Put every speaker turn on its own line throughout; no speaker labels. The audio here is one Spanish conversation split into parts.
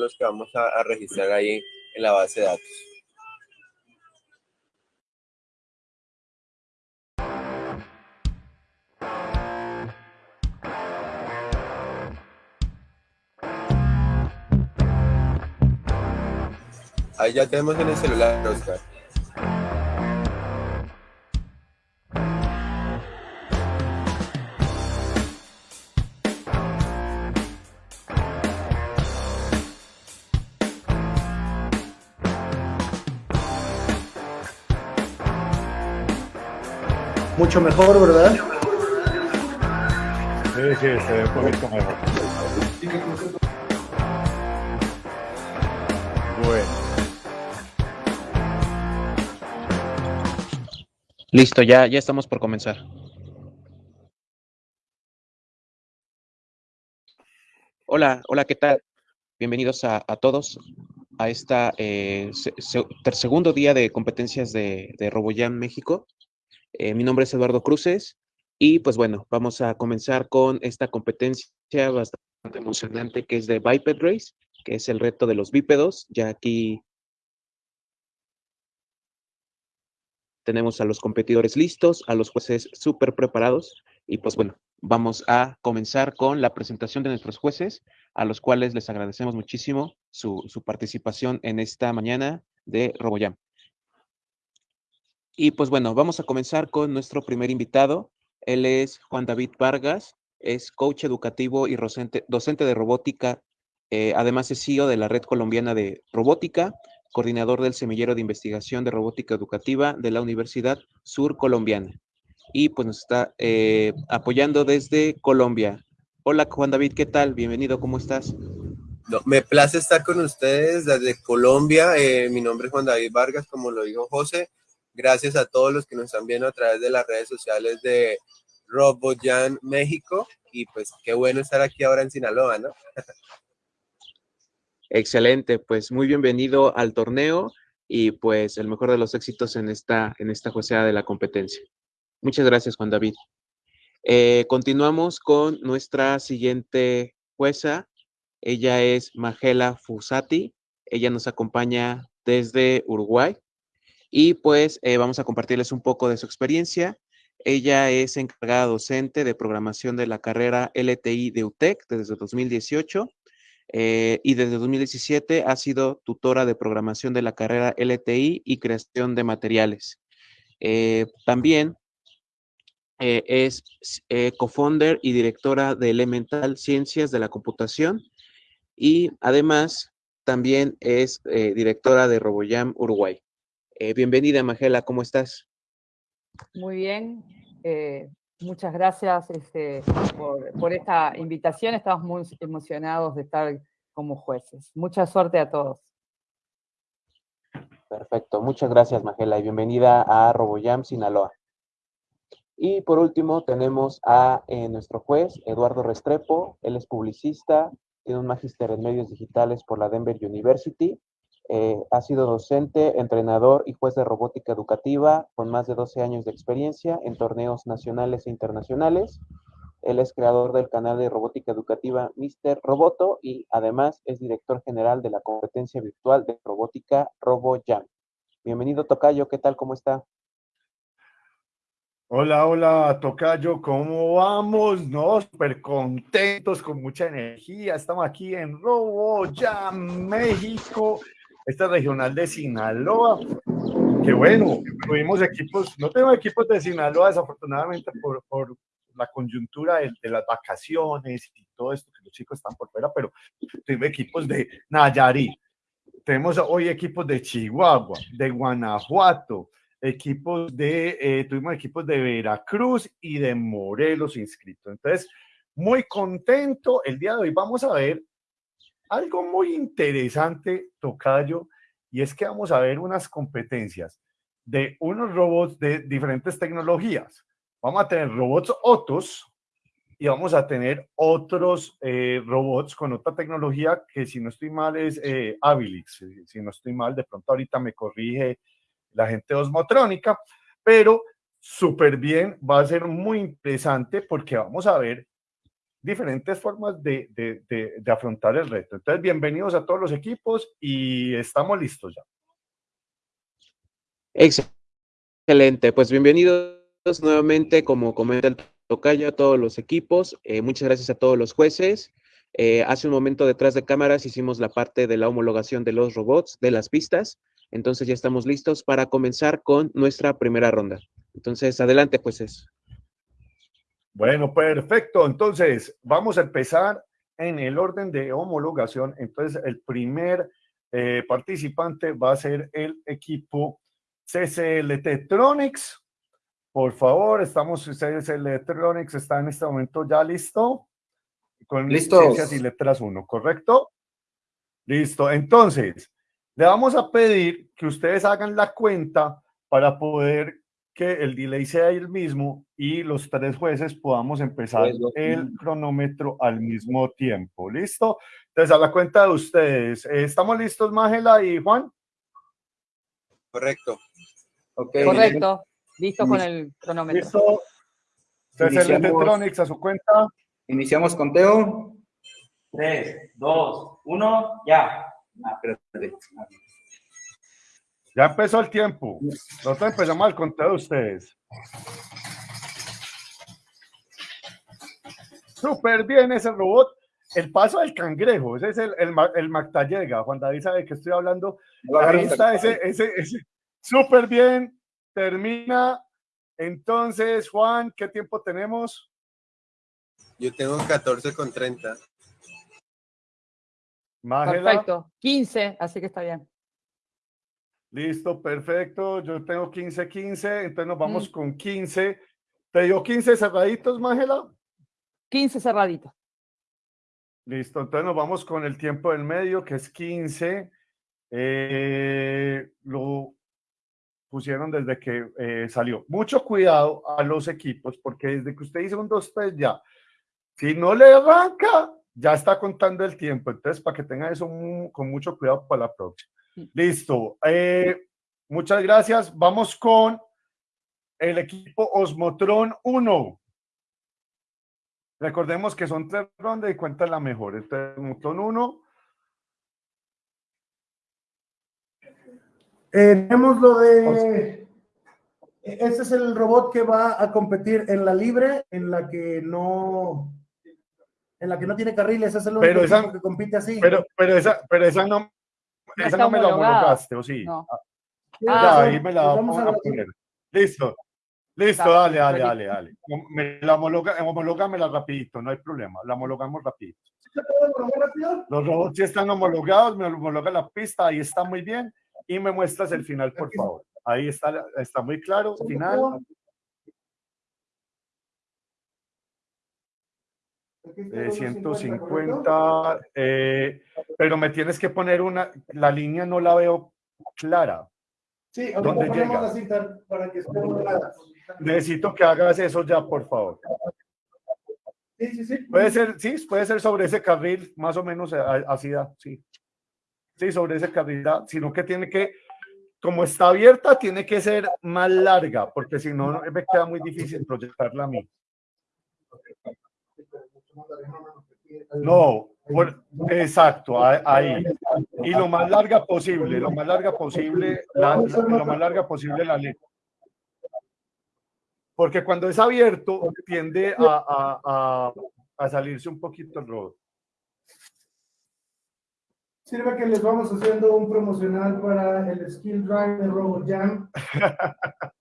los que vamos a registrar ahí en la base de datos. Ahí ya tenemos en el celular, Oscar.
Mucho mejor, ¿verdad?
Sí, sí, se ve un poquito mejor.
Listo, ya, ya estamos por comenzar. Hola, hola, ¿qué tal? Bienvenidos a, todos a esta eh, segundo día de competencias de, de RoboJam México. Eh, mi nombre es Eduardo Cruces y pues bueno, vamos a comenzar con esta competencia bastante emocionante que es de Biped Race, que es el reto de los bípedos. Ya aquí tenemos a los competidores listos, a los jueces súper preparados y pues bueno, vamos a comenzar con la presentación de nuestros jueces, a los cuales les agradecemos muchísimo su, participación en esta mañana de RoboJam. Y pues bueno, vamos a comenzar con nuestro primer invitado. Él es Juan David Vargas, es coach educativo y docente, de robótica, eh, además es CEO de la Red Colombiana de Robótica, coordinador del Semillero de Investigación de Robótica Educativa de la Universidad Sur Colombiana. Y pues nos está eh, apoyando desde Colombia. Hola Juan David, ¿qué tal? Bienvenido, ¿cómo estás?
me place estar con ustedes desde Colombia. Eh, mi nombre es Juan David Vargas, como lo dijo José. Gracias a todos los que nos están viendo a través de las redes sociales de RoboJan México. Y pues qué bueno estar aquí ahora en Sinaloa, ¿no?
Excelente, pues muy bienvenido al torneo y pues el mejor de los éxitos en esta, en esta jueceada de la competencia. Muchas gracias, Juan David. Eh, continuamos con nuestra siguiente jueza. Ella es Magela Fusati. Ella nos acompaña desde Uruguay y pues eh, vamos a compartirles un poco de su experiencia. Ella es encargada docente de programación de la carrera LTI de UTEC desde 2018 eh, y desde 2017 ha sido tutora de programación de la carrera LTI y creación de materiales. Eh, también es co-founder y directora de Elemental Ciencias de la Computación y además también es directora de RoboJam Uruguay. Bienvenida, Magela, ¿cómo estás?
Muy bien, Muchas gracias este, por, esta invitación. Estamos muy emocionados de estar como jueces. Mucha suerte a todos.
Perfecto. Muchas gracias, Magela, y bienvenida a RoboJam Sinaloa. Y por último tenemos a eh, nuestro juez, Eduardo Restrepo. Él es publicista, tiene un magíster en medios digitales por la Denver University eh, ha sido docente, entrenador y juez de robótica educativa con más de 12 años de experiencia en torneos nacionales e internacionales. Él es creador del canal de robótica educativa Mr. Roboto y además es director general de la competencia virtual de robótica RoboJam. Bienvenido, Tocayo. ¿Qué tal? ¿Cómo está?
Hola, hola, Tocayo, ¿cómo vamos? No, súper contentos, con mucha energía. Estamos aquí en RoboJam, México esta regional de Sinaloa, que bueno, tuvimos equipos, no tengo equipos de Sinaloa desafortunadamente por, la coyuntura de, las vacaciones y todo esto, que los chicos están por fuera, pero tuvimos equipos de Nayarit, tenemos hoy equipos de Chihuahua, de Guanajuato, equipos de, eh, tuvimos equipos de Veracruz y de Morelos inscritos. Entonces, muy contento. El día de hoy vamos a ver algo muy interesante, Tocayo, y es que vamos a ver unas competencias de unos robots de diferentes tecnologías. Vamos a tener robots Otos y vamos a tener otros eh, robots con otra tecnología que si no estoy mal es eh. Si no estoy mal, de pronto ahorita me corrige la gente Osmotrónica, pero súper bien, va a ser muy interesante porque vamos a ver diferentes formas de, de, afrontar el reto. Entonces, bienvenidos a todos los equipos y estamos listos ya.
Excelente, pues bienvenidos nuevamente, como comenta el tocayo, a todos los equipos. Eh, muchas gracias a todos los jueces. Eh, hace un momento detrás de cámaras hicimos la parte de la homologación de los robots, de las pistas. Entonces ya estamos listos para comenzar con nuestra primera ronda. Entonces, adelante, pues es.
Bueno, perfecto. Entonces, vamos a empezar en el orden de homologación. Entonces, el primer eh, participante va a ser el equipo CCLT Tronics. Por favor, estamos, CCLT Tronics está en este momento ya listo. Con licencias y letras 1, ¿correcto? Listo. Entonces, le vamos a pedir que ustedes hagan la cuenta para poder que el delay sea el mismo y los tres jueces podamos empezar el cronómetro al mismo tiempo. ¿Listo? Entonces, a la cuenta de ustedes. ¿Estamos listos, Mágela y Juan?
Correcto.
Okay. Correcto. Listo con el cronómetro.
Listo. Entonces, Electronics a su cuenta.
Iniciamos conteo.
3, 2, 1, ya. Ah, espérate.
Ya empezó el tiempo. Nosotros empezamos el conteo de ustedes. Súper bien ese robot. El paso del cangrejo, ese es el, el, el Mactallega. Juan David sabe que estoy hablando. Ahí está ese, ese, ese. Súper bien. Termina. Entonces, Juan, ¿qué tiempo tenemos?
Yo tengo 14 con 30.
Mágela.
Perfecto. 15, así que está bien.
Listo, perfecto. Yo tengo 15, 15, entonces nos vamos mm. con 15. ¿Te dio 15 cerraditos, Mágela?
15 cerraditos.
Listo, entonces nos vamos con el tiempo del medio, que es 15. Eh, lo pusieron desde que eh, salió. Mucho cuidado a los equipos, porque desde que usted dice un 2, 3 ya, si no le arranca, ya está contando el tiempo. Entonces, para que tenga eso con mucho cuidado para la próxima. Listo. Eh, muchas gracias. Vamos con el equipo Osmotron 1. Recordemos que son tres rondas y cuenta la mejor. Este es Osmotron 1.
Eh, tenemos lo de... Este es el robot que va a competir en la libre, en la que no... En la que no tiene carriles, es el único
pero esa,
que compite así.
Pero, pero, esa, pero esa no, esa no me la homologaste, ¿o sí? No. Ah, ahí me la vamos a, poner. Listo. Listo, dale, dale, dale, dale. Me la homologa, homológamela rapidito, no hay problema. La homologamos rapidito. Los robots ya están homologados, me homologa la pista, ahí está muy bien. Y me muestras el final, por favor. Ahí está, está muy claro, final. Eh, 150, eh, pero me tienes que poner una, la línea no la veo clara.
Sí, ¿dónde llega? La para que
Necesito que hagas eso ya, por favor.
Sí, sí, sí.
Puede ser, sí, puede ser sobre ese carril, más o menos así da, sí. Sí, sobre ese carril da, sino que tiene que, como está abierta, tiene que ser más larga, porque si no, me queda muy difícil proyectarla a mí. No, exacto, ahí. Y lo más larga posible, lo más larga posible, la, lo más larga posible la letra. Porque cuando es abierto, tiende a, a, a, a salirse un poquito el rodo.
Sirve que les vamos haciendo un promocional para el Skill Drive de RoboJam.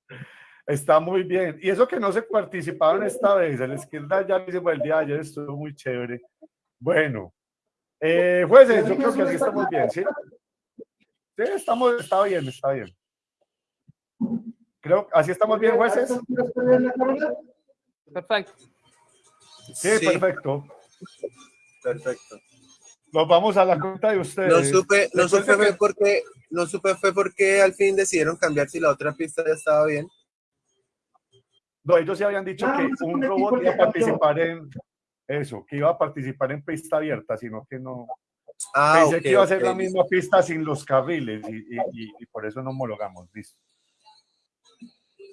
Está muy bien. Y eso que no se participaron esta vez, el skill ya lo hicimos el día de ayer, estuvo muy chévere. Bueno, eh, jueces, yo creo que así estamos bien, ¿sí? Sí, estamos, está bien, está bien. Creo, así estamos bien, jueces.
Perfecto.
Sí, perfecto.
Perfecto.
Nos vamos a la cuenta de ustedes.
No supe, no supe fue porque, no supe fue porque al fin decidieron cambiar si la otra pista ya estaba bien.
No, ellos sí habían dicho que un robot iba a participar en eso, que iba a participar en pista abierta, sino que no. Ah, Pensé okay, que iba a ser okay. la misma pista sin los carriles y, y, y, por eso no homologamos. Listo.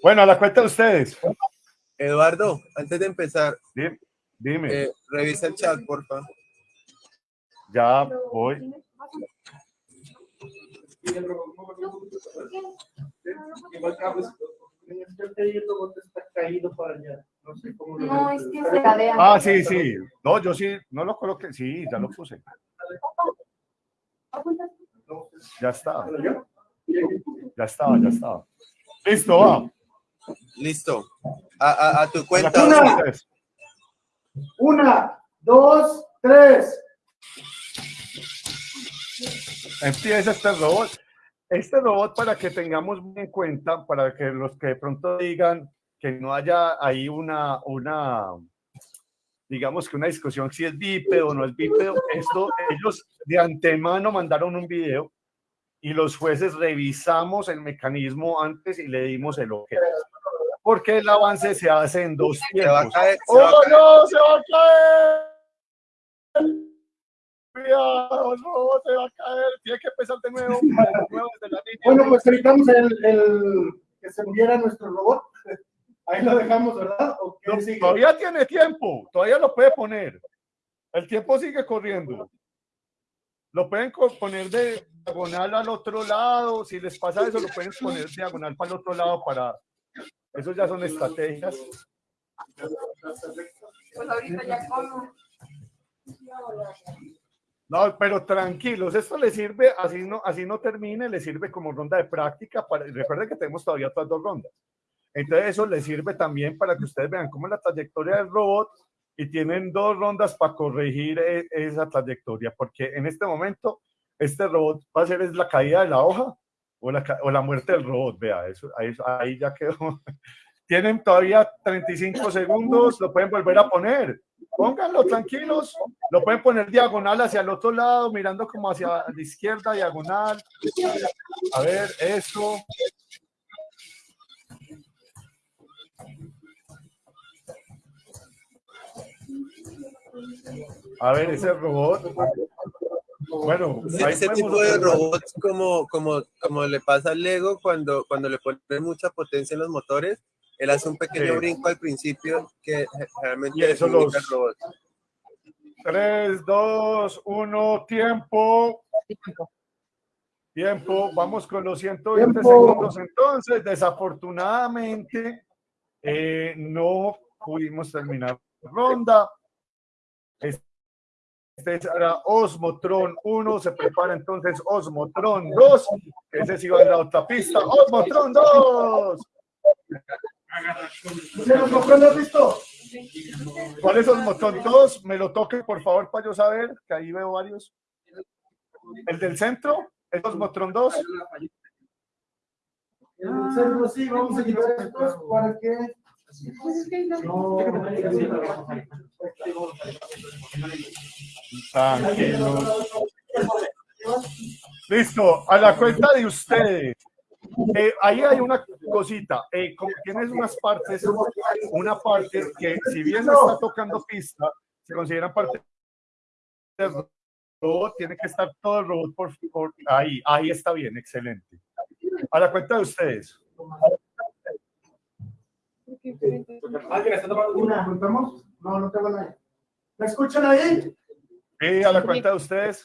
Bueno, a la cuenta de ustedes.
Eduardo, antes de empezar.
Dime,
Eh, revisa el chat, porfa.
ya voy.
Igual Carlos, creo que ahí el robot está caído para allá. No sé cómo lo
No, es que se cadea.
Ah, sí, sí. No, yo sí, no lo coloqué. Sí, ya lo puse. Ya está. Ya estaba, ya estaba. Listo, va.
Listo. A, a- a tu cuenta.
Una. Una, dos, tres.
Empieza este robot. Este robot, para que tengamos en cuenta, para que los que de pronto digan que no haya ahí una, una, digamos que una discusión si es bípedo o no es bípedo, esto, ellos de antemano mandaron un video y los jueces revisamos el mecanismo antes y le dimos el ok. Porque el avance se hace en dos
Se va a
tiempos.
caer. se va a
¡Oh,
caer.
no! ¡Se va a caer! Cuidado, el robot se va a caer. Tiene que empezar de nuevo. de nuevo desde la línea.
Bueno, pues evitamos el, el que se muriera nuestro robot. Ahí lo dejamos, ¿verdad? ¿O qué
No,
sigue?
todavía tiene tiempo. Todavía lo puede poner. El tiempo sigue corriendo. Lo pueden poner de diagonal al otro lado. Si les pasa eso, lo pueden poner diagonal para el otro lado para... Eso ya son estrategias.
Pues ahorita ya como.
No, pero tranquilos, esto le sirve, así no, así no termine, le sirve como ronda de práctica. Para, recuerden que tenemos todavía otras dos rondas. Entonces eso les sirve también para que ustedes vean cómo es la trayectoria del robot y tienen dos rondas para corregir e- esa trayectoria, porque en este momento este robot va a ser la caída de la hoja o la, o la muerte del robot. Vea, eso, ahí ya quedó. Tienen todavía 35 segundos, lo pueden volver a poner. Pónganlo tranquilos, lo pueden poner diagonal hacia el otro lado, mirando como hacia la izquierda, diagonal. A ver, eso. A ver, ese robot. Bueno,
Ese, tipo de robots como, como, como le pasa al Lego cuando, cuando le ponen mucha potencia en los motores, él hace un pequeño
Sí.
brinco al principio que realmente
Y eso los-
el robot.
3, 2, 1, tiempo.
Tiempo.
Vamos con los 120
Tiempo.
segundos. Entonces, desafortunadamente, eh, no pudimos terminar la ronda. Este era Osmotron 1, se prepara entonces Osmotron 2, que ese sí va en la otra pista. Osmotron 2.
¿Se nos compró lo visto?
¿Cuál es 2? Me lo toque, por favor, para yo saber, que ahí veo varios. ¿El del centro? ¿Es Osmotron 2?
En el centro sí, vamos a quitar estos para que.
Tranquilos. Listo, a la cuenta de ustedes. Eh, ahí hay una cosita. Eh, como tienes unas partes, una parte que, si bien no está tocando pista, se consideran parte del robot, tiene que estar todo el robot por, por ahí. Ahí está bien, excelente. A la cuenta de ustedes.
Una, ¿contamos? No, no tengo nada. ¿Me escuchan ahí?
Y a la cuenta de ustedes.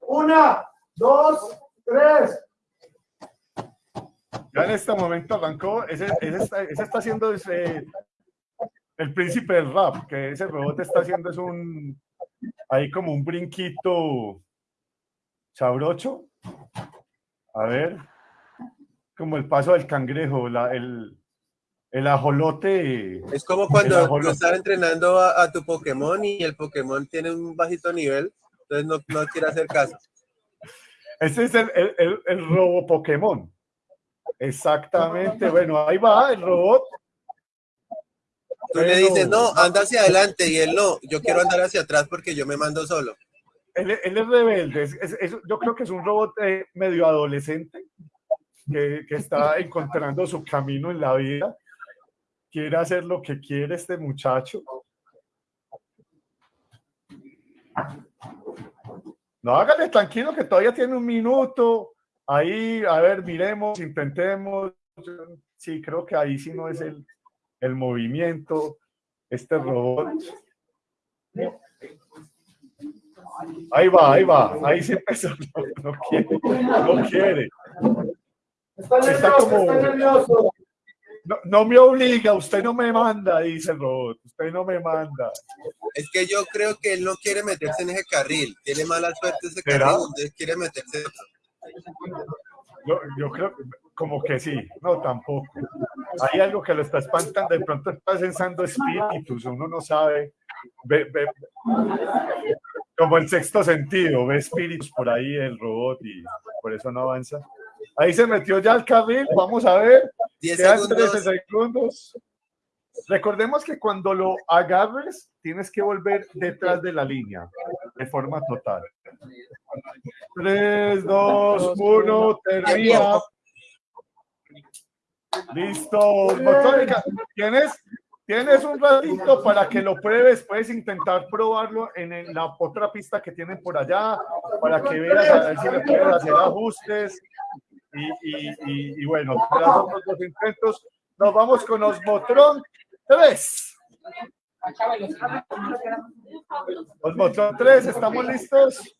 Una, dos, tres.
Ya en este momento arrancó, ese, ese está, ese está haciendo ese, el príncipe del rap, que ese robot está haciendo es un, ahí como un brinquito sabrocho. A ver, como el paso del cangrejo, la, el, el ajolote.
Es como cuando tú estás entrenando a, a tu Pokémon y el Pokémon tiene un bajito nivel, entonces no, no quiere hacer caso.
Ese es el, el, el, el robo Pokémon. Exactamente, bueno, ahí va el robot.
Tú le dices, no, anda hacia adelante y él no, yo quiero andar hacia atrás porque yo me mando solo.
Él, él es rebelde. es- es- es- yo creo que es un robot eh, medio adolescente que, que está encontrando su camino en la vida. Quiere hacer lo que quiere este muchacho. No, hágale tranquilo que todavía tiene un minuto. Ahí, a ver, miremos, intentemos. Sí, creo que ahí sí no es el, el movimiento. Este robot. Ahí va, ahí va. Ahí se empezó. No, no quiere. No quiere.
Está nervioso,
como-
está nervioso.
No, no me obliga, usted no me manda, dice el robot. Usted no me manda.
Es que yo creo que él no quiere meterse en ese carril. Tiene mala suerte ese
¿Será?
carril, entonces quiere meterse en otro.
Yo, yo creo como que sí, no tampoco. Hay algo que lo está espantando, de pronto está censando espíritus, uno no sabe. Ve, ve- como el sexto sentido, ve espíritus por ahí el robot y por eso no avanza. Ahí se metió ya el carril, vamos a ver.
10
Quedan
segundos.
13 segundos. Recordemos que cuando lo agarres, tienes que volver detrás de la línea, forma total. 3, 2, 1, termina. Listo. ¿tienes, tienes un ratito para que lo pruebes. Puedes intentar probarlo en la otra pista que tienen por allá, para que veas a ver si le puedes hacer ajustes. Y, y, bueno, intentos, nos vamos con Osmotron 3. Osmotron 3, ¿estamos listos?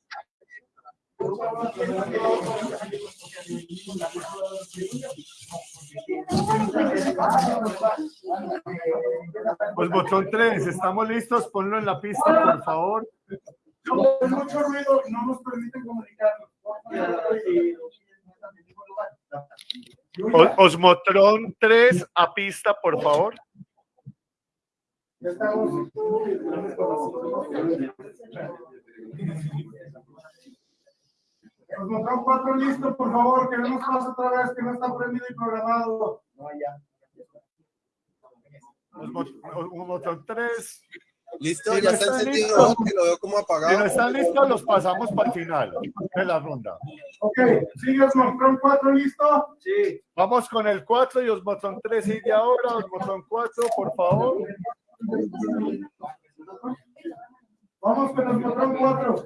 Osmotron 3, ¿estamos listos? Ponlo en la pista, por favor.
Hay mucho ruido no nos permiten comunicarnos.
O- Osmotron 3 a pista, por favor.
Ya estamos. Nos mostramos cuatro listos, por favor, que no nos pase otra vez, que no está prendido y programado.
Osmo- Osmotron 3.
¿Listo?
Sí,
Ya
no
está encendido,
listo.
¿no? que lo veo como
Si no
apagado.
están listos, los pasamos para el final de la ronda.
Ok, sigue Osmotron 4, ¿listo?
Sí.
Vamos con el 4 y Osmotron 3 sigue ahora. Osmotron 4, por favor.
Vamos con Osmotron 4.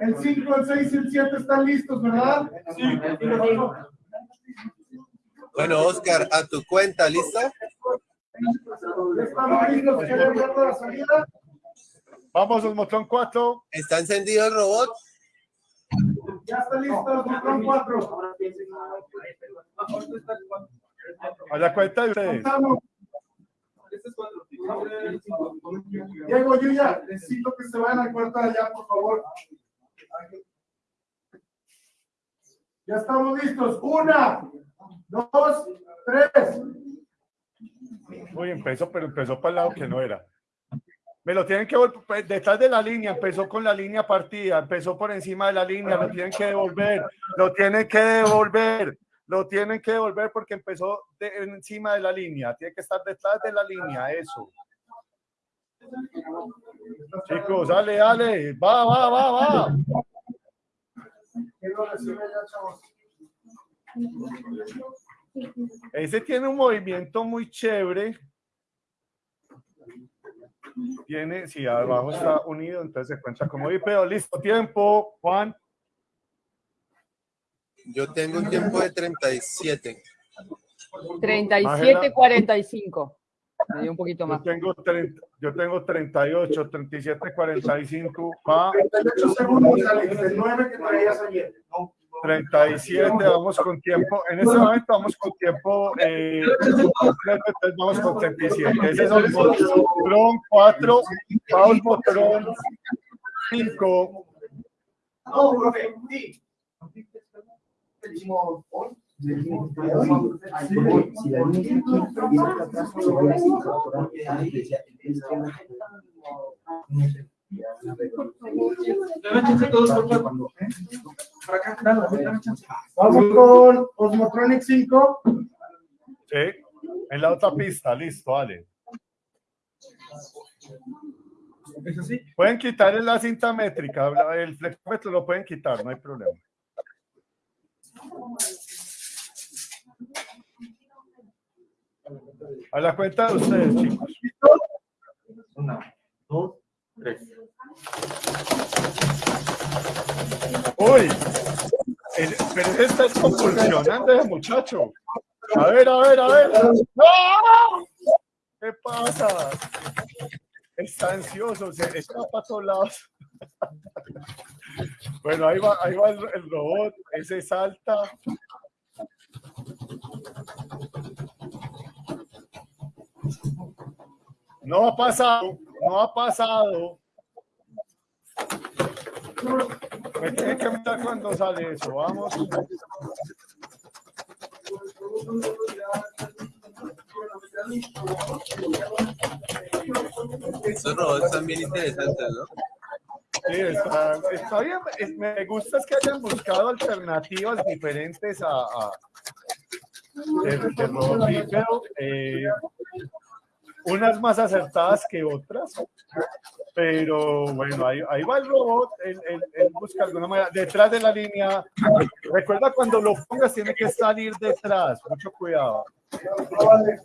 El 5, el 6 y el 7 están listos, ¿verdad? Sí.
Bueno, Oscar, a tu cuenta, ¿listo?
Estamos listos, ¿quieren ver la salida?
Vamos, Osmotron 4.
¿Está encendido el robot?
Ya está listo, Osmotron 4.
A la cuenta de ustedes.
Contamos. Diego, Yuya, necesito que se vayan al cuarto de allá, por favor. Ya estamos listos. Una, dos, tres.
Uy, empezó, pero empezó para el lado que no era. Me lo tienen que volver detrás de la línea, empezó con la línea partida, empezó por encima de la línea, lo tienen que devolver, lo tienen que devolver, lo tienen que devolver porque empezó de- encima de la línea, tiene que estar detrás de la línea, eso. Chicos, dale, dale, va, va, va, va. Ese tiene un movimiento muy chévere. Tiene, si abajo está unido, entonces se cuenta como pero listo, tiempo, Juan.
Yo tengo un tiempo de 37.
37, 45. Me dio un poquito
Yo
más.
tengo, 30, yo tengo 38, 37, 45, va
38 segundos, Alex, el 9 que traías ayer.
37, vamos con tiempo. En este momento vamos con tiempo, eh, vamos con 37. Ese es el Motrón 4, Paul Motrón 5.
No, profe, sí. Vamos con Osmotronic 5.
Sí, en la otra pista, listo, dale. Pueden quitar la cinta métrica, el flexómetro lo pueden quitar, no hay problema. A la cuenta de ustedes, chicos.
Una, dos, tres.
Uy, el- pero ese está convulsionando ese muchacho. A ver, a ver, a ver. ¡No! ¿Qué pasa? Está ansioso, se para todos lados. Bueno, ahí va, ahí va el, el robot, ese salta. No ha pasado, no ha pasado. Me tiene que mirar cuando sale eso, vamos.
Esos robots están bien interesantes, ¿no?
Sí, está, está bien. Me gusta que hayan buscado alternativas diferentes a, a de, de robot eh, unas más acertadas que otras. Pero bueno, ahí, ahí va el robot, él, él- él busca alguna manera, detrás de la línea. Recuerda cuando lo pongas, tiene que salir detrás, mucho cuidado.
No vale,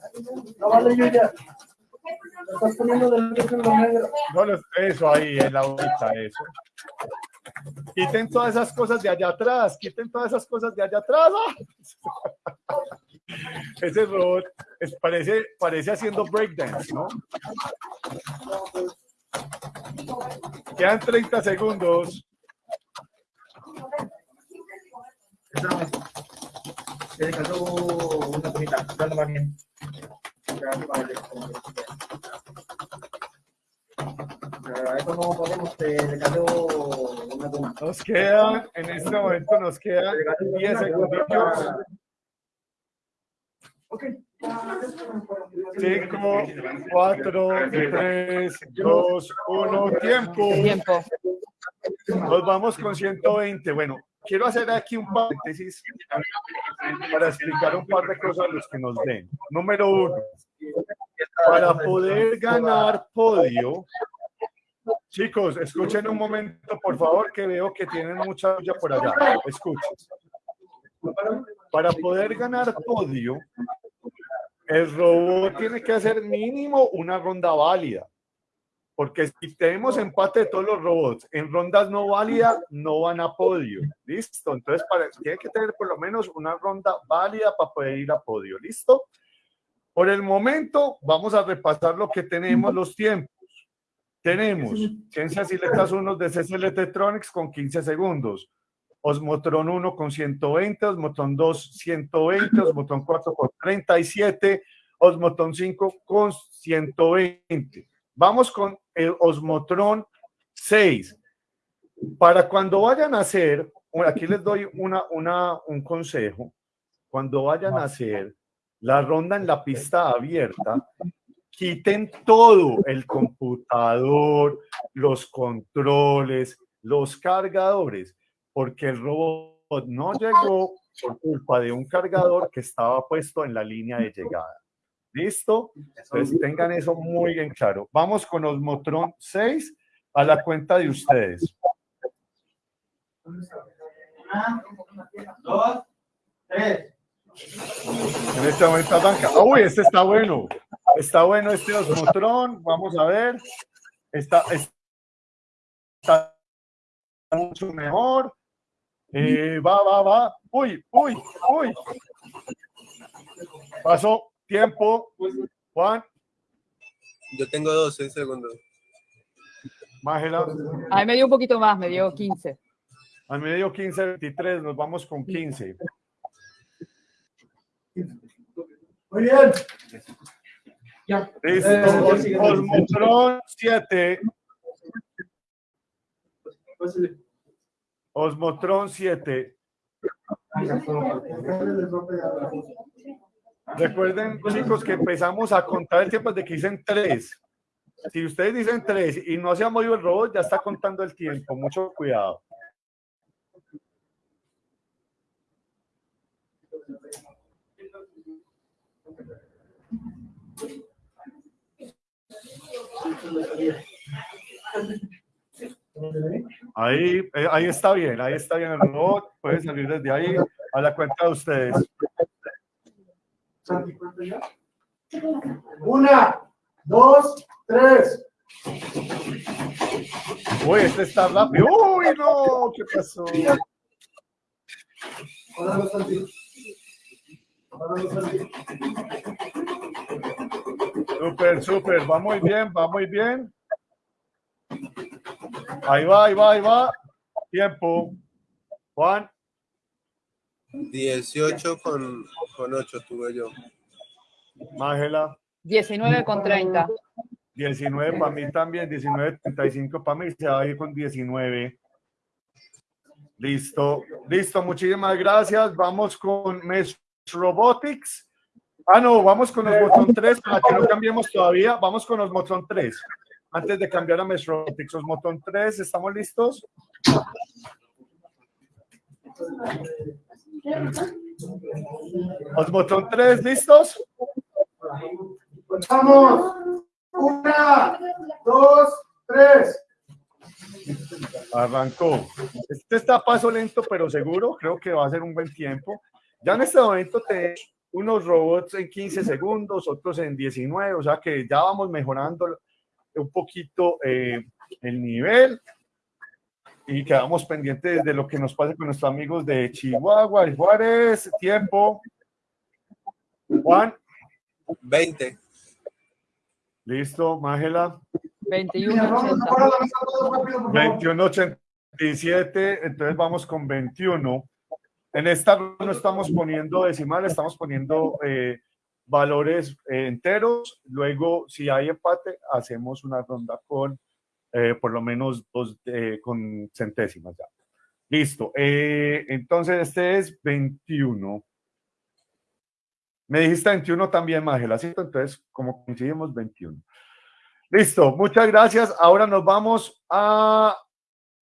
no vale, Yuya. Estás poniendo del negro.
No, eso ahí, en la bolita, eso. Quiten todas esas cosas de allá atrás, quiten todas esas cosas de allá atrás. ¡ah! Ese robot es- parece, parece haciendo breakdance, ¿no? Quedan 30 segundos.
Se le cayó una cosita, dando más bien. No podemos, una goma.
Nos quedan, en este momento nos quedan 10 segundos. 5, 4, 3, 2, 1, tiempo.
Tiempo.
Nos vamos con 120. Bueno, quiero hacer aquí un paréntesis para explicar un par de cosas a los que nos ven. Número uno, para poder ganar podio, chicos, escuchen un momento, por favor, que veo que tienen mucha bulla por allá. Escuchen. Para poder ganar podio, el robot tiene que hacer mínimo una ronda válida. Porque si tenemos empate de todos los robots en rondas no válidas, no van a podio. ¿Listo? Entonces, para, tiene que tener por lo menos una ronda válida para poder ir a podio. ¿Listo? Por el momento, vamos a repasar lo que tenemos, los tiempos. Tenemos Ciencias y Letras 1 de CCL Tetronics con 15 segundos. Osmotron 1 con 120, Osmotron 2 120, Osmotron 4 con 37, Osmotron 5 con 120. Vamos con el Osmotron 6. Para cuando vayan a hacer, aquí les doy una, una, un consejo. Cuando vayan a hacer la ronda en la pista abierta, quiten todo, el computador, los controles, los cargadores, porque el robot no llegó por culpa de un cargador que estaba puesto en la línea de llegada. ¿Listo? Entonces tengan eso muy bien claro. Vamos con Osmotron 6 a la cuenta de ustedes.
Dos, tres.
En este momento arranca. Uy, este está bueno. Está bueno este Osmotron. Vamos a ver. Está, está mucho mejor. Eh, va, va, va. Uy, uy, uy. Pasó tiempo. Juan,
Yo tengo 12 segundos.
Mágela.
A mí me dio un poquito más, me dio 15.
Al medio 15, 23. Nos vamos con 15.
Muy bien.
Listo.
Eh,
Os- Osmotron 7. Osmotron 7. Recuerden, chicos, que empezamos a contar el tiempo de que dicen 3. Si ustedes dicen 3 y no se ha movido el robot, ya está contando el tiempo. Mucho cuidado. Ahí, eh, ahí está bien, ahí está bien el robot. Puede salir desde ahí a la cuenta de ustedes.
Una, dos, tres.
Uy, este está rápido. Uy, no, ¿qué pasó?
Salí.
Súper, súper, va muy bien, va muy bien. Ahí va, ahí va, ahí va. Tiempo. Juan,
18 con, con 8 tuve yo.
Mágela.
19 con 30.
19 para mí también, 19, 35 para mí, se va a ir con 19. Listo, listo, muchísimas gracias. Vamos con Mesh Robotics. Ah, no, vamos con los Motron 3, para que no cambiemos todavía. Vamos con los Motron 3. Antes de cambiar a Mesh Robotics, los Motron 3, ¿estamos listos? Los Motron 3, ¿listos?
Vamos. Una, dos, tres.
Arrancó. Este está a paso lento, pero seguro. Creo que va a ser un buen tiempo. Ya en este momento te unos robots en 15 segundos, otros en 19, o sea que ya vamos mejorando un poquito eh, el nivel y quedamos pendientes de lo que nos pase con nuestros amigos de Chihuahua y Juárez. Tiempo. Juan.
20.
Listo, Mágela.
21.80.
21.87, entonces vamos con 21. En esta no estamos poniendo decimales, estamos poniendo eh, valores eh, enteros. Luego, si hay empate, hacemos una ronda con eh, por lo menos dos eh, con centésimas. Listo. Entonces, este es 21. Me dijiste 21 también, Mágela, ¿cierto? Entonces, como coincidimos, 21. Listo, muchas gracias. Ahora nos vamos a,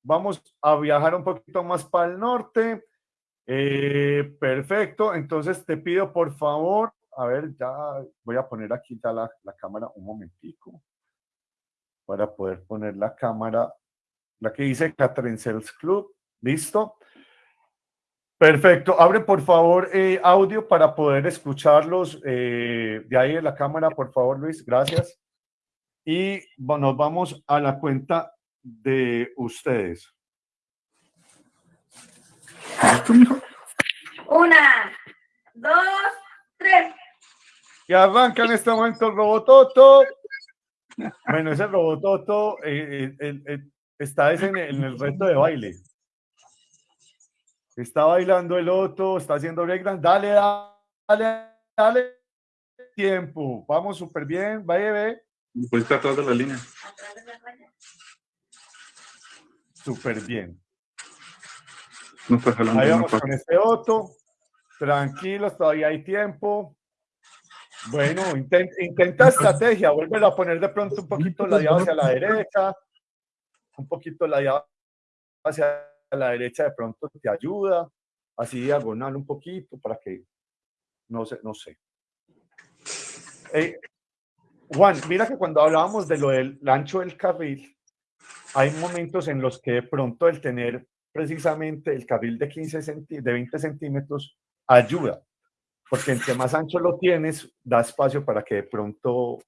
vamos a viajar un poquito más para el norte. Perfecto, entonces te pido por favor, a ver, ya voy a poner aquí ya la, la cámara un momentico para poder poner la cámara, la que dice Catherine Sales Club, listo. Perfecto, abre por favor eh, audio para poder escucharlos eh, de ahí en la cámara, por favor Luis, gracias. Y nos vamos a la cuenta de ustedes.
Una, dos, tres.
Y arranca en este momento el Robototo. Bueno, ese Robototo eh, eh, eh, está en, en el reto de baile. Está bailando el otro, está haciendo breakdance. Dale, dale, dale. Tiempo. Vamos súper bien. Vaya, ve.
Pues está atrás de la línea.
Súper bien.
No está jalando.
Ahí vamos con este otro. Tranquilos, todavía hay tiempo. Bueno, inten- intenta estrategia. Vuelve a poner de pronto un poquito ladeado hacia la derecha. Un poquito ladeado hacia la derecha de pronto te ayuda. Así diagonal un poquito para que no sé, no sé. Eh, Juan, mira que cuando hablábamos de lo del ancho del carril, hay momentos en los que de pronto el tener precisamente el carril de 15 centí- de 20 centímetros ayuda, porque entre más ancho lo tienes, da espacio para que de pronto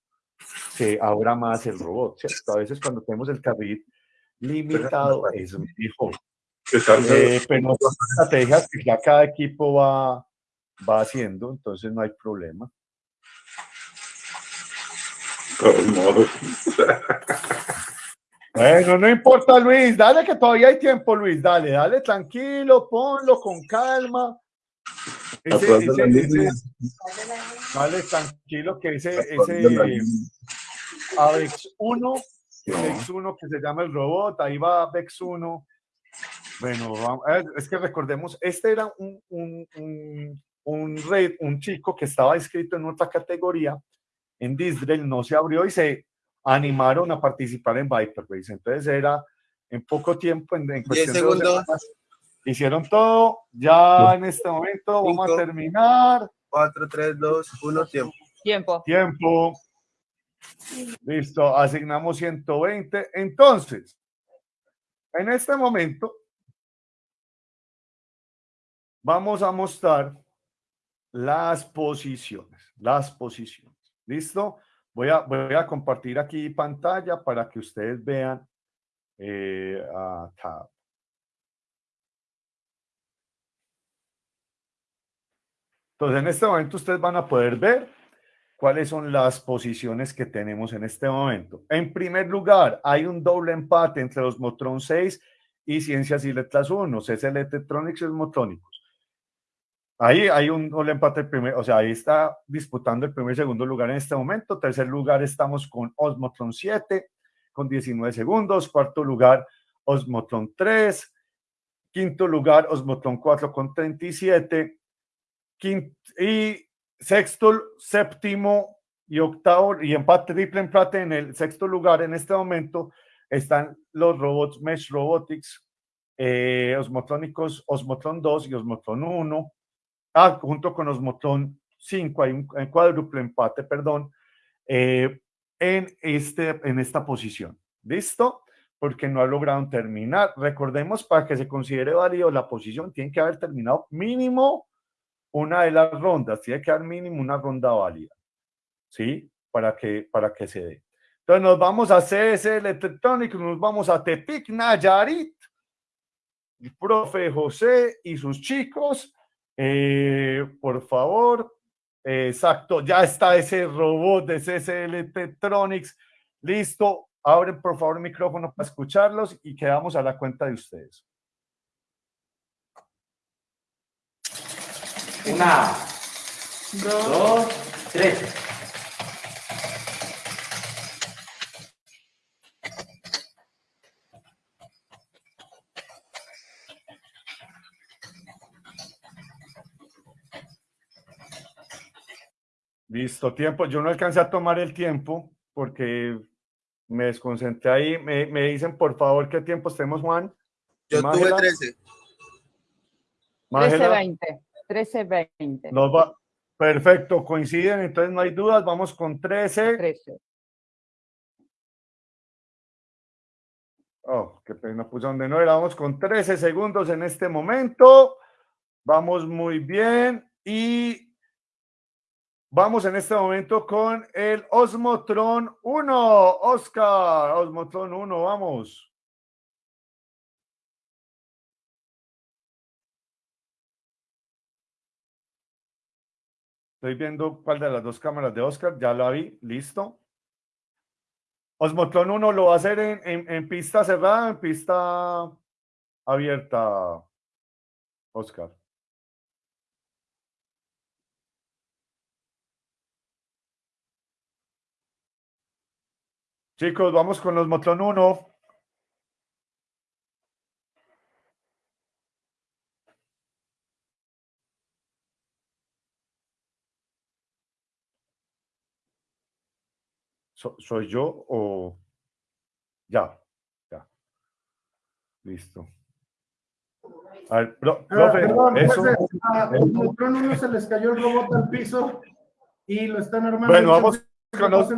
se abra más el robot, ¿cierto? A veces cuando tenemos el carril limitado es mejor. Eh, pero son estrategias que ya cada equipo va, va haciendo, entonces no hay problema. Bueno, no importa, Luis, dale que todavía hay tiempo, Luis, dale, dale tranquilo, ponlo con calma. Ese,
de
ese- ese- dale tranquilo que ese,
de
ese. Avex 1,
No.
Vex 1 que se llama el robot, ahí va Vex 1. Bueno, vamos- es que recordemos, este era un, un, un, un, red- un chico que estaba inscrito en otra categoría en Disdrel, no se abrió y se animaron a participar en Viper Race. Entonces era en poco tiempo, en, en cuestión de dos
segundos.
semanas, hicieron todo. Ya en este momento vamos a terminar.
4, 3, 2, 1, tiempo.
Tiempo.
Tiempo. Listo, asignamos 120. Entonces, en este momento, vamos a mostrar las posiciones, las posiciones. ¿Listo? Voy a, voy a compartir aquí pantalla para que ustedes vean. eh, a Entonces, en este momento ustedes van a poder ver cuáles son las posiciones que tenemos en este momento. En primer lugar, hay un doble empate entre los Motron 6 y Ciencias y Letras 1, CSL Electronics y Osmotrónicos. Ahí hay un doble empate, primer, o sea, ahí está disputando el primer y segundo lugar en este momento. Tercer lugar estamos con Osmotron 7 con 19 segundos. Cuarto lugar, Osmotron 3. Quinto lugar, Osmotron 4 con 37. Y sexto, séptimo y octavo, y empate, triple empate en el sexto lugar en este momento están los robots Mesh Robotics, eh, Osmotrónicos, Osmotron 2 y Osmotron 1. Ah, junto con Osmotron 5, hay un, cuádruple empate, perdón, eh, en, este, en esta posición. ¿Listo? Porque no ha logrado terminar. Recordemos, para que se considere válido la posición, tiene que haber terminado mínimo una de las rondas, tiene que haber mínimo una ronda válida, ¿sí? Para que, para que se dé. Entonces nos vamos a CSL Electronic, nos vamos a Tepic Nayarit, el profe José y sus chicos, eh, por favor, exacto, ya está ese robot de CSL Electronics, listo, abren por favor el micrófono para escucharlos y quedamos a la cuenta de ustedes.
Una, dos, tres.
Listo, tiempo. Yo no alcancé a tomar el tiempo porque me desconcentré ahí. Me, me dicen, por favor, qué tiempos tenemos, Juan.
Yo tuve 13.
13-20. 13-20.
Nos va, perfecto, coinciden, entonces no hay dudas, vamos con 13.
13.
Oh, qué pena, puse donde no era, vamos con 13 segundos en este momento. Vamos muy bien y vamos en este momento con el Osmotron 1. Oscar, Osmotron 1, vamos. Estoy viendo cuál de las dos cámaras de Oscar, ya la vi, listo. Osmotron 1 lo va a hacer en, en, pista cerrada, en pista abierta, Oscar. Chicos, vamos con los Motlon 1. So- ¿Soy yo o ya? Ya. Listo. A ver, pro-
Ah,
profe,
perdón,
eso.
a uno se les cayó el robot al piso y lo están armando.
Bueno, vamos con los,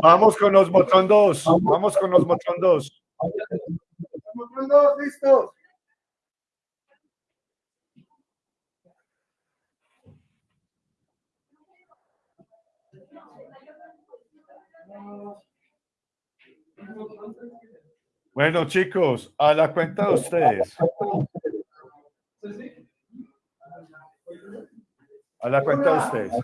vamos con los Motron 2. Vamos con los Motron 2.
Omicron dos, listos.
Bueno, chicos, a la cuenta de ustedes. A la cuenta de ustedes.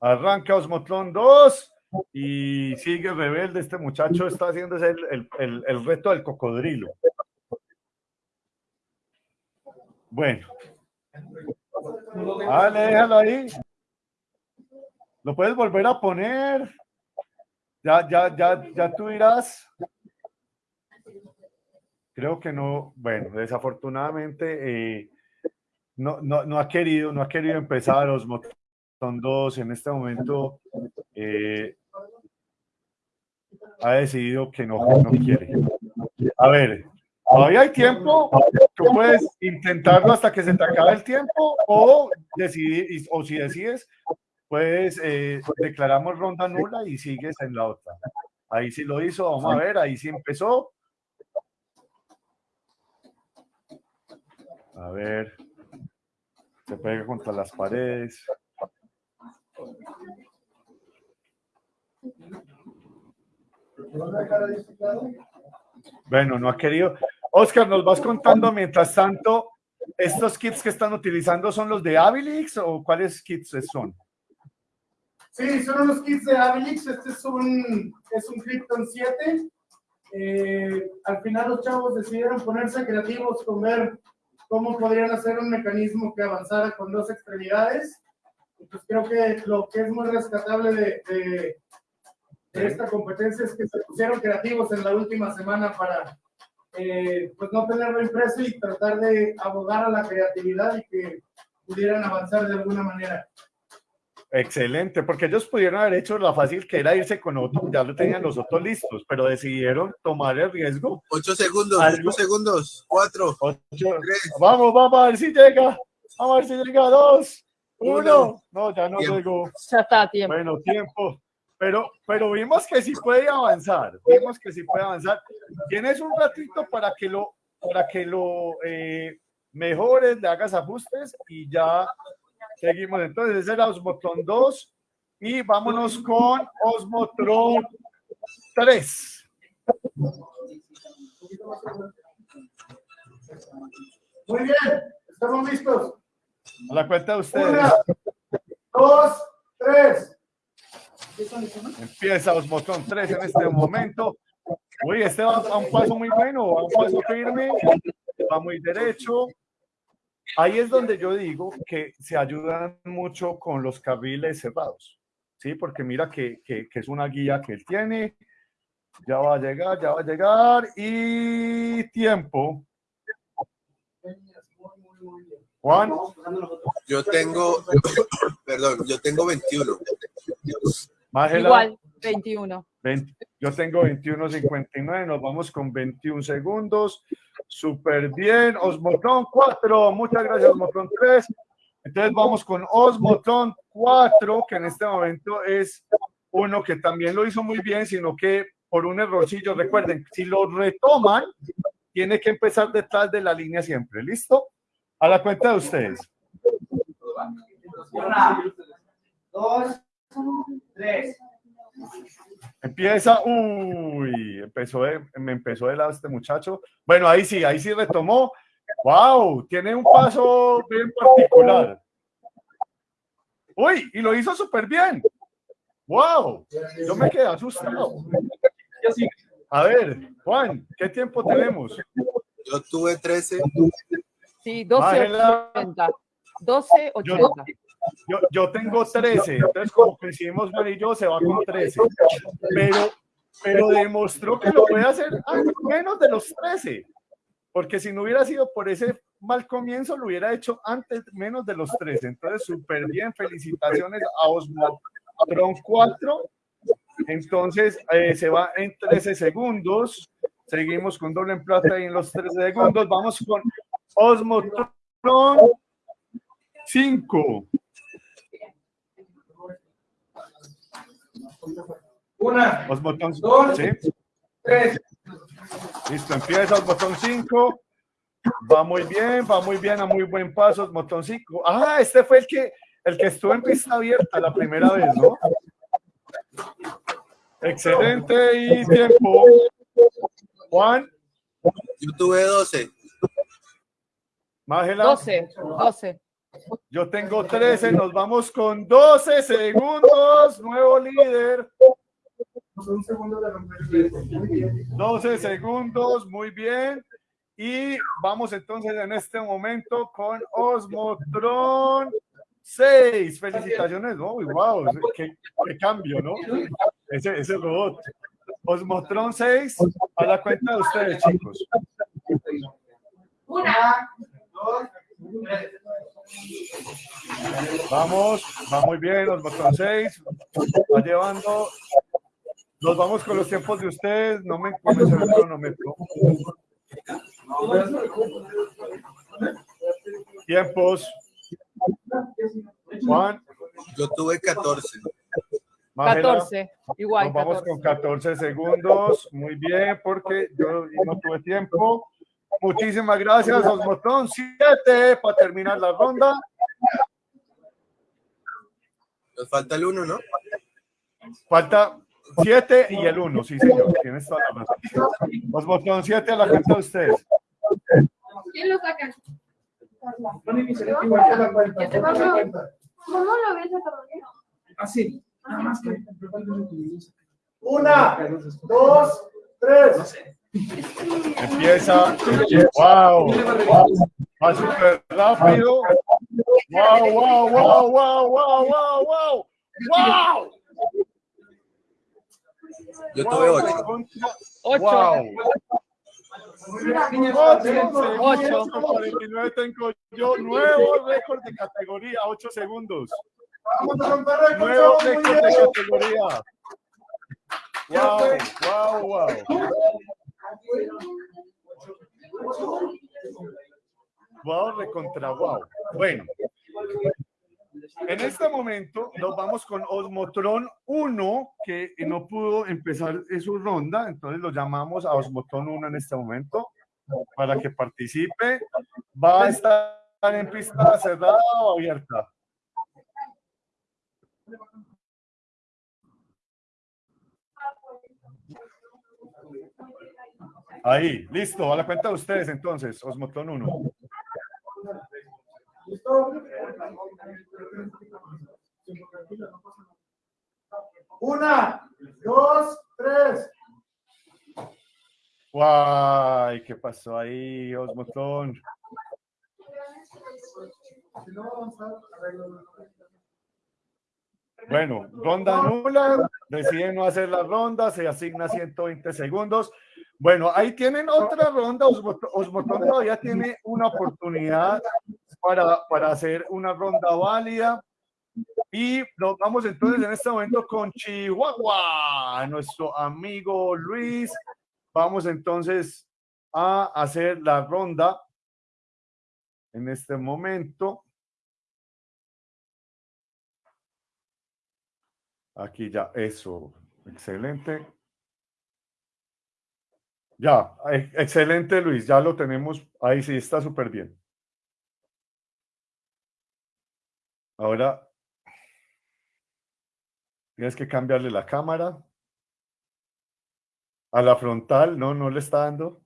Arranca Osmotron 2 y sigue rebelde. Este muchacho está haciendo el, el, el, el reto del cocodrilo. Bueno. Dale, déjalo ahí. Lo puedes volver a poner. Ya, ya, ya, ya tú dirás. Creo que no, bueno, desafortunadamente eh, no, no, no ha querido, no ha querido empezar son dos en este momento eh, ha decidido que no, no quiere. A ver, todavía hay tiempo, tú puedes intentarlo hasta que se te acabe el tiempo o decidir, o si decides, pues eh, declaramos ronda nula y sigues en la otra. Ahí sí lo hizo, vamos a ver, ahí sí empezó. A ver, se pega contra las paredes. Bueno, no ha querido. Oscar, nos vas contando mientras tanto ¿Estos kits que están utilizando son los de Abilix o cuáles kits son?
Sí, son unos kits de Abilix. Este es un, es un Krypton 7. Eh, al final los chavos decidieron ponerse creativos con ver cómo podrían hacer un mecanismo que avanzara con dos extremidades. Y pues creo que lo que es muy rescatable de, de- de esta competencia es que se pusieron creativos en la última semana para eh, pues no tenerlo impreso y tratar de abogar a la creatividad y que pudieran avanzar de alguna manera.
Excelente, porque ellos pudieron haber hecho la fácil que era irse con otro, ya lo tenían los otros listos, pero decidieron tomar el riesgo.
Ocho segundos,
Algo-
ocho segundos, cuatro,
Ocho-
tres,
Vamos, vamos a ver si llega. Vamos a ver si llega. Dos, uno.
Uno.
No, ya no
Tiempo.
llegó.
Ya está a tiempo.
Bueno, tiempo. Pero, pero vimos que sí puede avanzar. Vimos que sí puede avanzar. Tienes un ratito para que lo, para que lo eh, mejores, le hagas ajustes y ya seguimos. Entonces, ese era Osmotron 2 y vámonos con Osmotron 3.
Muy bien, estamos listos.
A la cuenta de ustedes.
Una, dos, tres.
Empieza Osmotron 3 en este momento. Uy, este va a un paso muy bueno, a un paso firme, va muy derecho. Ahí es donde yo digo que se ayudan mucho con los carriles cerrados, ¿sí? Porque mira que, que, que es una guía que él tiene. Ya va a llegar, ya va a llegar. Y tiempo. Juan,
yo tengo, perdón, yo tengo 21.
Mágela.
Igual, 21.
20 yo tengo 21.59, nos vamos con 21 segundos. Súper bien. Osmotron 4, muchas gracias, Osmotron 3. Entonces vamos con Osmotron 4, que en este momento es uno que también lo hizo muy bien, sino que por un errorcillo, recuerden, si lo retoman, tiene que empezar detrás de la línea siempre. ¿Listo? A la cuenta de ustedes.
Una, dos, tres.
Empieza, uy, empezó de, me empezó de lado este muchacho. Bueno, ahí sí, ahí sí retomó. Wow, tiene un paso bien particular. Uy, y lo hizo súper bien. Wow, yo me quedé asustado. A ver, Juan, ¿qué tiempo tenemos?
Yo tuve 13.
Sí,
Bájela.
12.80. 12.80.
Yo, yo tengo 13, entonces como coincidimos Juan y yo, se va con 13. Pero, pero demostró que lo puede hacer menos de los 13. Porque si no hubiera sido por ese mal comienzo, lo hubiera hecho antes menos de los 13. Entonces, súper bien. Felicitaciones a Osmo Tron 4. Entonces, eh, se va en 13 segundos. Seguimos con doble en plata y en los 13 segundos. Vamos con Osmotron 5.
Una,
Osmotron
Dos.
¿sí?
tres.
Listo, empieza el botón 5. Va muy bien, va muy bien, a muy buen paso, el botón 5. Ah, este fue el que, el que estuvo en pista abierta la primera vez, ¿no? Excelente y tiempo. Juan,
Yo tuve 12.
Mágela.
12. 12.
Yo tengo 13, nos vamos con 12 segundos. Nuevo líder.
Un segundo de romper el tiempo. Muy bien.
12 segundos, muy bien. Y vamos entonces en este momento con Osmotron 6. Felicitaciones, ¿no? Wow, qué, cambio, ¿no? Ese, ese robot. Osmotron 6, a la cuenta de ustedes, chicos.
Una, dos.
Vamos, va muy bien, Osmotron 6. Va llevando. Nos vamos con los tiempos de ustedes. No me comencé el cronómetro. Tiempos. Juan,
Yo tuve 14.
Mágela.
14. Igual.
Nos vamos
14.
con 14 segundos. Muy bien, porque yo no tuve tiempo. Muchísimas gracias, Osmotron 7 para terminar la ronda.
Nos falta el 1, ¿no?
Falta 7 y el 1, sí, señor. Tienes toda la razón. Osmotron 7 a la cuenta de ustedes.
¿Quién lo saca? ¿Cómo lo ves sacado?
Así. Nada más que.
Una, dos, tres.
Empieza. ¡Wow! Va súper rápido. ¡Wow, wow, wow, wow, wow, wow, wow! ¡Wow!
Yo tuve ocho.
Ocho.
¡Wow!
Ocho.
Ocho. 49 tengo yo. Nuevo récord de categoría, 8 segundos.
Vamos a romper récord,
Nuevo récord de categoría. Wow, wow, wow. Wow, recontra wow. Bueno, en este momento nos vamos con Osmotron 1, que no pudo empezar su ronda, entonces lo llamamos a Osmotron 1 en este momento para que participe. Va a estar en pista cerrada o abierta. Ahí, listo, a la cuenta de ustedes entonces, Osmotron 1.
¿Listo? Una, dos, tres.
Guay, ¿qué pasó ahí, Osmotron?
Si no, vamos a arreglar.
Bueno, ronda nula, deciden no hacer la ronda, se asigna 120 segundos. Bueno, ahí tienen otra ronda, Osmotron todavía tiene una oportunidad para, para hacer una ronda válida. Y nos vamos entonces en este momento con Chihuahua, nuestro amigo Luis. Vamos entonces a hacer la ronda en este momento. Aquí ya, eso, excelente. Ya, e- excelente Luis, ya lo tenemos, ahí sí, está súper bien. Ahora, tienes que cambiarle la cámara. A la frontal, no, no le está dando.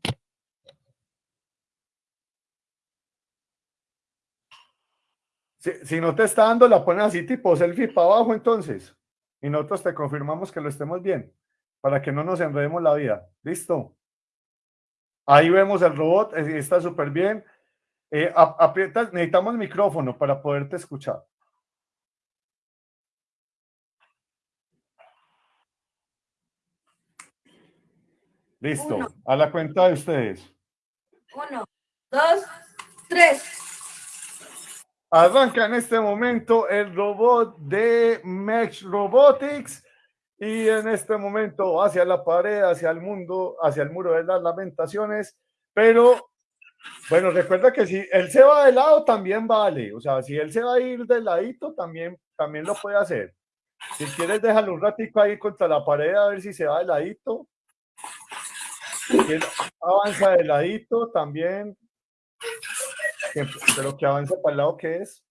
Si, si no te está dando, la pones así tipo selfie para abajo entonces. Y nosotros te confirmamos que lo estemos bien, para que no nos enredemos la vida. ¿Listo? Ahí vemos el robot, eh, está súper bien. Eh, ap- aprietas- necesitamos micrófono para poderte escuchar. Listo,
Uno.
a la cuenta de ustedes.
Uno, dos, tres.
Arranca en este momento el robot de Mesh Robotics y en este momento hacia la pared, hacia el mundo, hacia el muro de las lamentaciones. Pero bueno, recuerda que si él se va de lado también vale. O sea, si él se va a ir de ladito también, también lo puede hacer. Si quieres, déjalo un ratico ahí contra la pared a ver si se va de ladito. Si él avanza de ladito también. Pero que avance para el lado que es.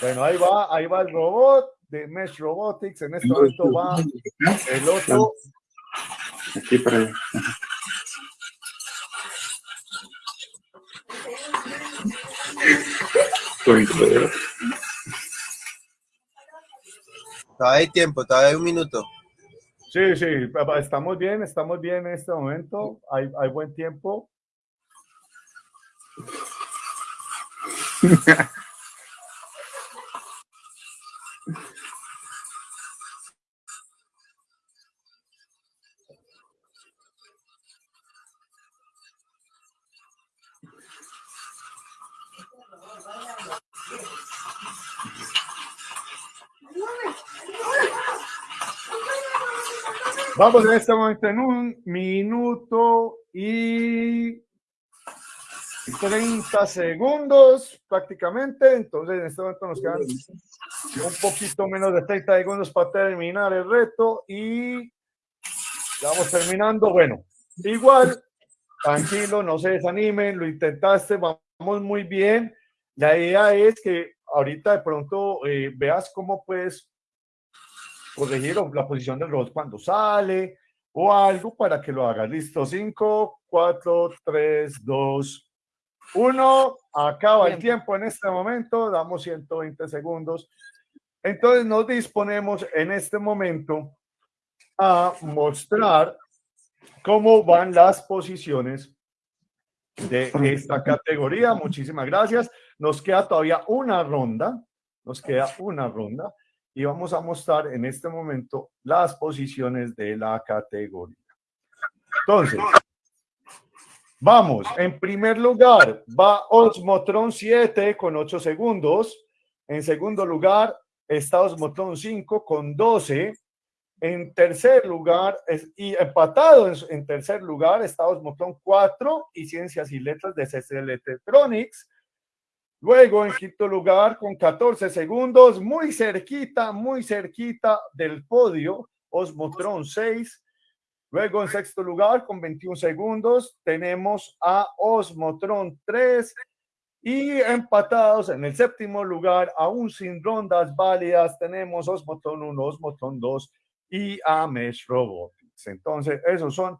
Bueno, ahí va, ahí va el robot de Mesh Robotics. En este momento va el otro.
Aquí para allá. Todavía
hay tiempo, todavía hay un minuto.
Sí, sí, estamos bien, estamos bien en este momento. Hay, hay buen tiempo. Vamos en este momento en un minuto y 30 segundos prácticamente. Entonces en este momento nos quedan un poquito menos de 30 segundos para terminar el reto y vamos terminando. Bueno, igual, tranquilo, no se desanimen, lo intentaste, vamos muy bien. La idea es que ahorita de pronto eh, veas cómo puedes corregir o la posición del robot cuando sale o algo para que lo hagas. Listo, 5, 4, 3, 2, Uno, acaba el tiempo en este momento, damos 120 segundos. Entonces nos disponemos en este momento a mostrar cómo van las posiciones de esta categoría. Muchísimas gracias. Nos queda todavía una ronda, nos queda una ronda y vamos a mostrar en este momento las posiciones de la categoría. Entonces, vamos, en primer lugar va Osmotron 7 con 8 segundos. En segundo lugar está Osmotron 5 con 12. En tercer lugar, y empatado en, tercer lugar, está Osmotron 4 y Ciencias y Letras de CCL Electronics. Luego, en quinto lugar, con 14 segundos, muy cerquita, muy cerquita del podio, Osmotron 6. Luego, en sexto lugar, con 21 segundos, tenemos a Osmotron 3. Y empatados en el séptimo lugar, aún sin rondas válidas, tenemos Osmotron 1, Osmotron 2 y Amesh Robotics. Entonces, esos son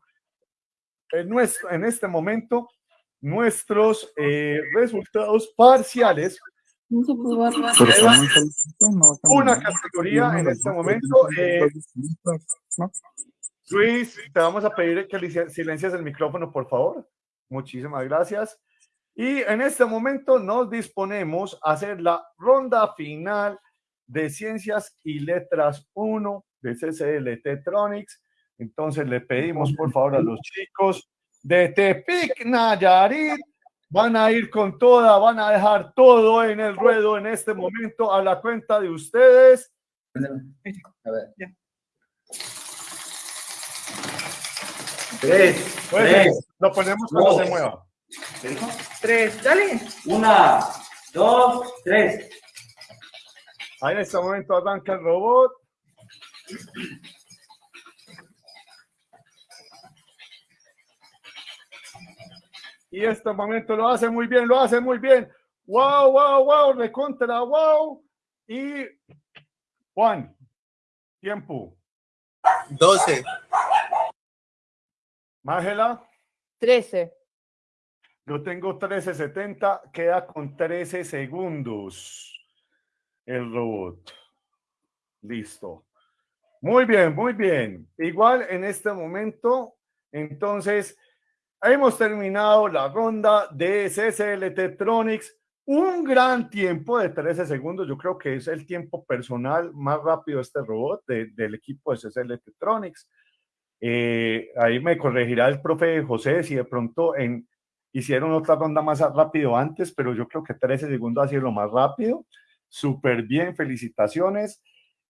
en, nuestro, en este momento nuestros eh, resultados parciales. Una categoría en este momento. Eh, Luis, te vamos a pedir que silencies el micrófono, por favor. Muchísimas gracias. Y en este momento nos disponemos a hacer la ronda final de Ciencias y Letras 1 de CCL Tetronics. Entonces le pedimos por favor a los chicos de Tepic Nayarit van a ir con toda, van a dejar todo en el ruedo en este momento a la cuenta de ustedes. A ver.
Tres.
Pues,
tres
lo ponemos cuando
dos.
se mueva.
¿Qué dijo? Tres, dale. Una, dos, tres.
Ahí en este momento arranca el robot. Y este momento lo hace muy bien, lo hace muy bien. Wow, wow, wow, recontra, wow. Y Juan, tiempo.
12.
Mágela,
13.
yo tengo 13.70, queda con 13 segundos el robot. Listo. Muy bien, muy bien. Igual en este momento, entonces, hemos terminado la ronda de CCL Tetronics. Un gran tiempo de 13 segundos. Yo creo que es el tiempo personal más rápido de este robot de- del equipo de CCL Tetronics. Eh, ahí me corregirá el profe José si de pronto en, hicieron otra ronda más rápido antes, pero yo creo que 13 segundos ha sido lo más rápido. Súper bien, felicitaciones.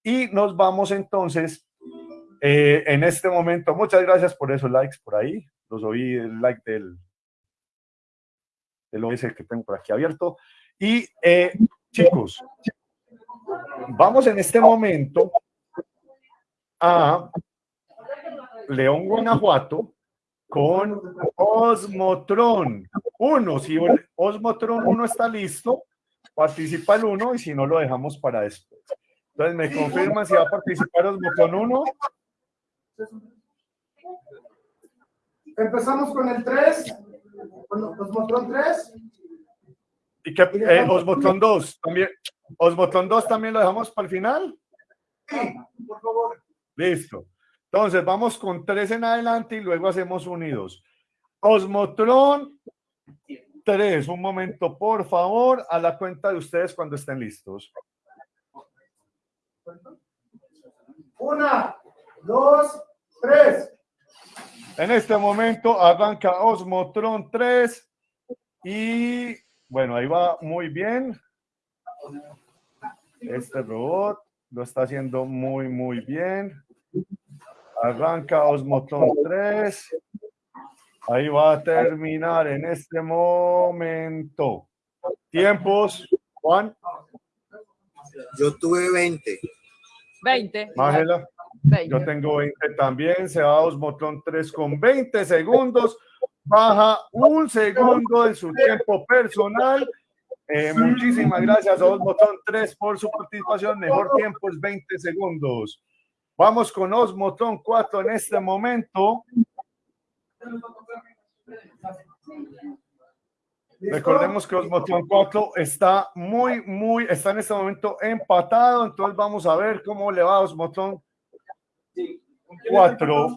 Y nos vamos entonces eh, en este momento. Muchas gracias por esos likes por ahí. Los oí el like del, del OS que tengo por aquí abierto. Y eh, chicos, vamos en este momento a León, Guanajuato, con Osmotron 1. Si Osmotron 1 está listo, participa el 1 y si no, lo dejamos para después. Entonces, ¿me confirman si va a participar Osmotron 1?
Empezamos con el 3, con Osmotron 3.
¿Y qué, eh, Osmotron 2 también? ¿Osmotron 2 también lo dejamos para el final?
Sí, por favor.
Listo. Entonces, vamos con 3 en adelante y luego hacemos unidos. Osmotron 3, un momento, por favor, a la cuenta de ustedes cuando estén listos.
Una, dos, tres.
En este momento arranca Osmotron 3 y bueno, ahí va muy bien. Este robot lo está haciendo muy, muy bien. Arranca Osmotron 3. Ahí va a terminar en este momento. Tiempos, Juan,
Yo tuve 20.
20.
Mágela.
20.
Yo tengo 20 también. Se va Osmotron 3 con 20 segundos. Baja un segundo en su tiempo personal. Eh, muchísimas gracias a Osmotron 3 por su participación. Mejor tiempo es 20 segundos. Vamos con Osmotron 4 en este momento. Recordemos que Osmotron 4 está muy, muy, está en este momento empatado, entonces vamos a ver cómo le va a Osmotron 4.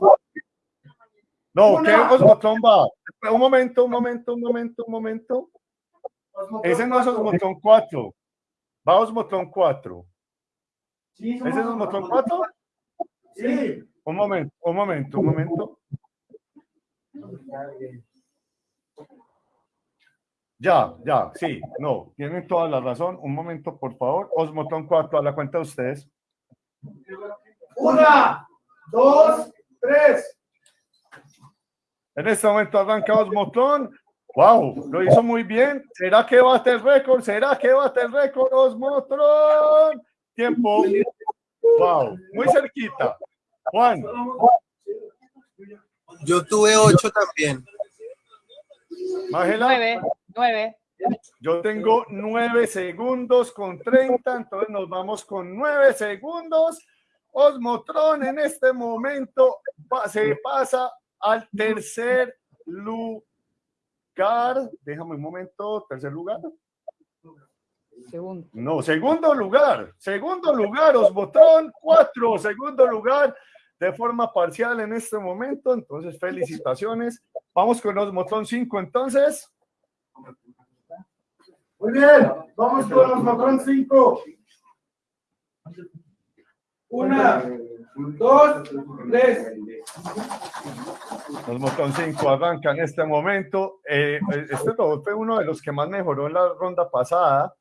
No, ¿qué. Osmotron va? Un momento, un momento, un momento, un momento. Ese no es
cuatro.
Osmotron 4. Va Osmotron 4.
Sí,
¿Ese es Osmotron 4?
Sí.
Un momento, un momento, un momento. Ya, ya, sí, no, tienen toda la razón. Un momento, por favor. Osmotron 4, a la cuenta de ustedes.
Una, dos, tres.
En este momento arranca Osmotron. ¡Wow! Lo hizo muy bien. ¿Será que bate el récord? ¿Será que bate el récord Osmotron? Tiempo. ¡Wow! Muy cerquita. Juan,
Yo tuve ocho también.
Mágela.
Nueve, nueve.
Yo tengo nueve segundos con 30, entonces nos vamos con nueve segundos. Osmotron en este momento se pasa al tercer lugar. Déjame un momento, tercer lugar.
Segundo.
No, segundo lugar, segundo lugar, Osmotron, cuatro, segundo lugar de forma parcial en este momento. Entonces, felicitaciones. Vamos con Osmotron 5 entonces.
Muy bien. Vamos con Osmotron 5. Una, dos, tres.
Osmotron 5 arranca en este momento. Eh, este robot fue uno de los que más mejoró en la ronda pasada.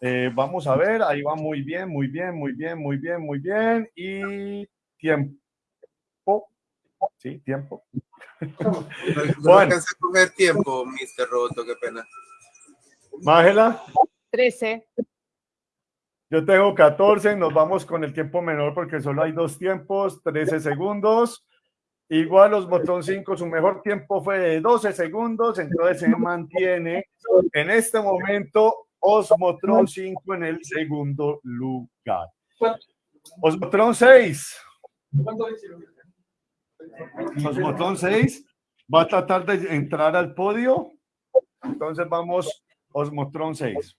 Eh, vamos a ver, ahí va muy bien, muy bien, muy bien, muy bien, muy bien. Y tiempo. Sí, tiempo.
No, no
Juan.
alcancé a coger tiempo, Mr. Roboto, qué pena.
Mágela.
Trece.
Yo tengo 14, nos vamos con el tiempo menor porque solo hay dos tiempos, 13 segundos. Igual Osmotron 5, su mejor tiempo fue de 12 segundos, entonces se mantiene en este momento Osmotron 5 en el segundo lugar. Osmotron 6. Osmotron 6 va a tratar de entrar al podio. Entonces vamos, Osmotron 6.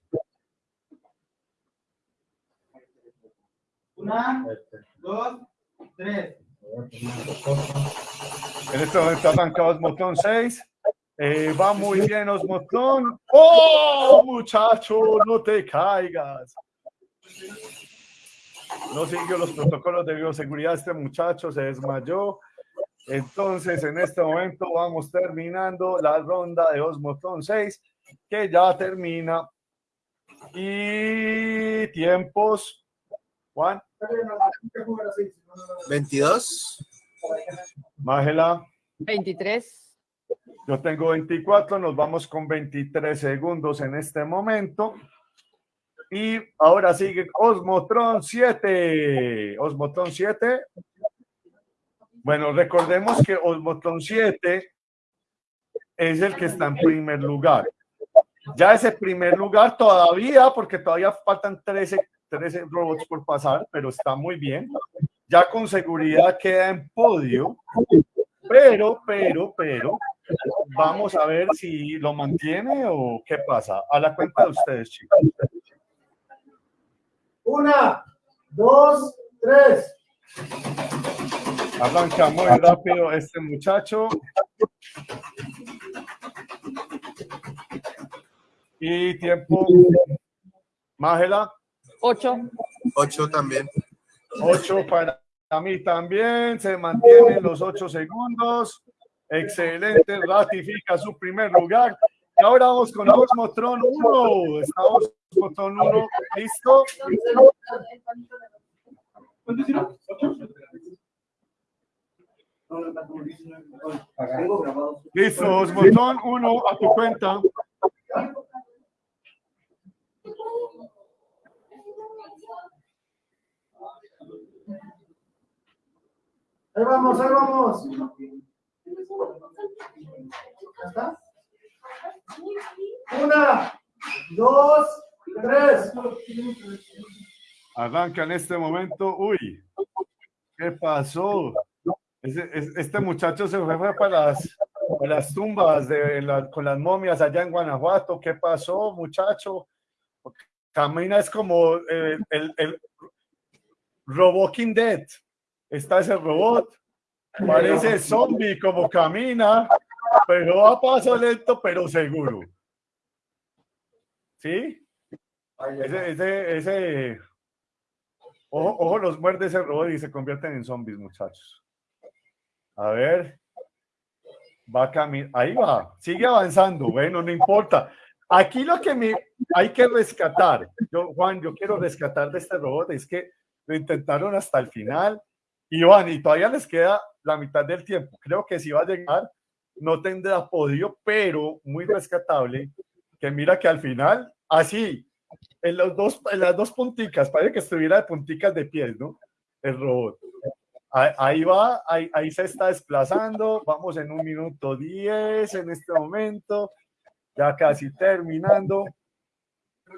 Una, dos, tres.
En este momento arranca Osmotron 6. Eh, va muy bien Osmotron. ¡Oh, muchacho! No te caigas. No siguió los protocolos de bioseguridad. Este muchacho se desmayó. Entonces, en este momento vamos terminando la ronda de Osmotron 6, que ya termina. Y tiempos. Juan,
22.
Mágela.
Veintitrés.
Yo tengo 24, nos vamos con 23 segundos en este momento. Y ahora sigue Osmotron 7. Osmotron 7. Bueno, recordemos que Osmotron 7 es el que está en primer lugar. Ya ese primer lugar todavía, porque todavía faltan 13, 13 robots por pasar, pero está muy bien. Ya con seguridad queda en podio. Pero, pero, pero, vamos a ver si lo mantiene o qué pasa. A la cuenta de ustedes, chicos.
Una, dos, tres.
Arranca muy rápido este muchacho. Y tiempo. Mágela.
Ocho.
8 también.
8 para mí también. Se mantienen los 8 segundos. Excelente. Ratifica su primer lugar. Y ahora vamos con Osmotron 1. Estamos Osmotron 1. ¿Listo? Listo, Osmotron 1 a tu cuenta.
Ahí vamos, ahí vamos. ¿Ya está? Una, dos, tres.
Arranca en este momento. Uy, ¿qué pasó? Este muchacho se fue, para las, tumbas de la- con las momias allá en Guanajuato. ¿Qué pasó, muchacho? Camina es como eh, el, el Roboking Dead. Está ese robot. Parece zombie como camina, pero a paso lento, pero seguro. ¿Sí? Ese, ese, ese, ojo, ojo, los muerde ese robot y se convierten en zombies, muchachos. A ver. Va a caminar. Ahí va. Sigue avanzando. Bueno, no importa. Aquí lo que me hay que rescatar, yo, Juan, yo quiero rescatar de este robot es que lo intentaron hasta el final y van, y todavía les queda la mitad del tiempo. Creo que si va a llegar, no tendrá podio, pero muy rescatable. Que mira que al final, así, en, los dos, en las dos punticas, parece que estuviera de punticas de pies, ¿no? El robot. Ahí, va, ahí, ahí se está desplazando. Vamos en un minuto diez en este momento. Ya casi terminando.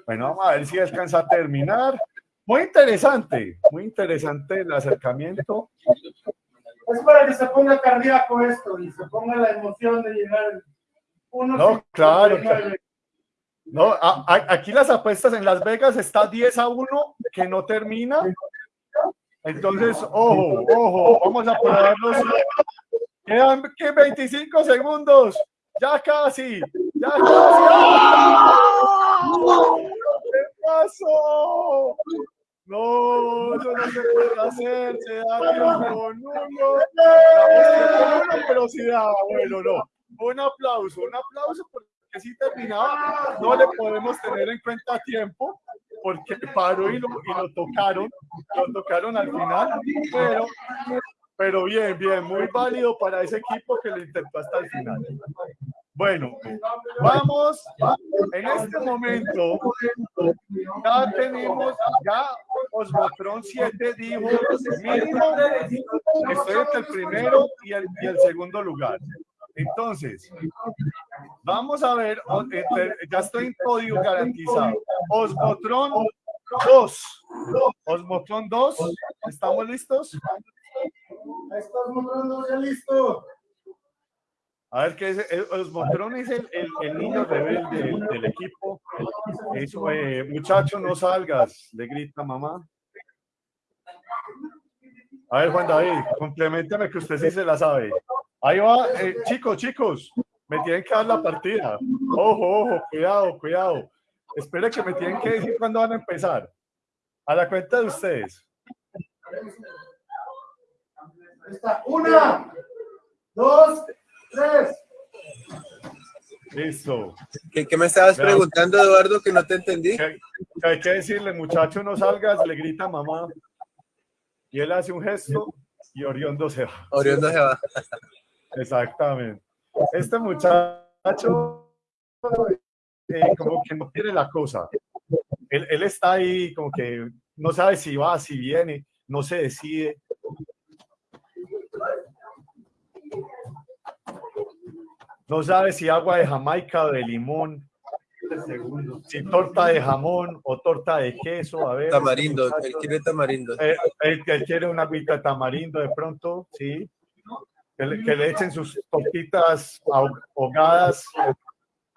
Bueno, vamos a ver si alcanza a terminar. Muy interesante, muy interesante el acercamiento.
Es para que se ponga cardíaco esto y se ponga la emoción de llegar. Uno
No, claro, claro. No, a- a- aquí las apuestas en Las Vegas está 10 a 1 que no termina. Entonces, ojo, ojo, vamos a probarlos. Quedan ¿qué? 25 segundos. Ya casi, ya casi. ¿Qué pasó? No, eso no se puede hacer, se da tiempo. Damos tiempo nulo, pero sí daba, bueno, no. Un aplauso, un aplauso porque si terminaba, no le podemos tener en cuenta tiempo, porque paró y lo, y lo tocaron, lo tocaron al final, pero, pero bien, bien, muy válido para ese equipo que lo intentó hasta el final. Bueno, vamos, en este momento ya tenemos, ya Osmotron 7 dijo mínimo, estoy entre el primero y el, y el segundo lugar. Entonces, vamos a ver, entre- ya estoy en podio garantizado. Osmotron 2, Osmotron 2, ¿estamos listos?
Ahí estás mostrando ya listo.
A ver, ¿qué es? Osmotron es el, el, niño rebelde del, equipo. Eso, eh, muchacho, no salgas, le grita mamá. A ver, Juan David, complementame que usted sí se la sabe. Ahí va, eh, chicos, chicos, me tienen que dar la partida. Ojo, ojo, cuidado, cuidado. Espere que me tienen que decir cuándo van a empezar. A la cuenta de ustedes.
Está. Una, dos, tres.
Listo.
¿Qué, qué me estabas
Vean.
preguntando, Eduardo, que no te entendí?
Hay que decirle, muchacho, no salgas, le grita mamá. Y él hace un gesto y Oriondo se va.
Oriondo se va.
Exactamente. Este muchacho eh, como que no quiere la cosa. Él, él está ahí como que no sabe si va, si viene, no se decide. No sabe si agua de Jamaica o de limón, si torta de jamón o torta de queso. A ver, este
Tamarindo,
muchacho-
él quiere tamarindo.
eh, él, él quiere una agüita de tamarindo de pronto, sí. Que le, que le echen sus tortitas ahog- ahogadas,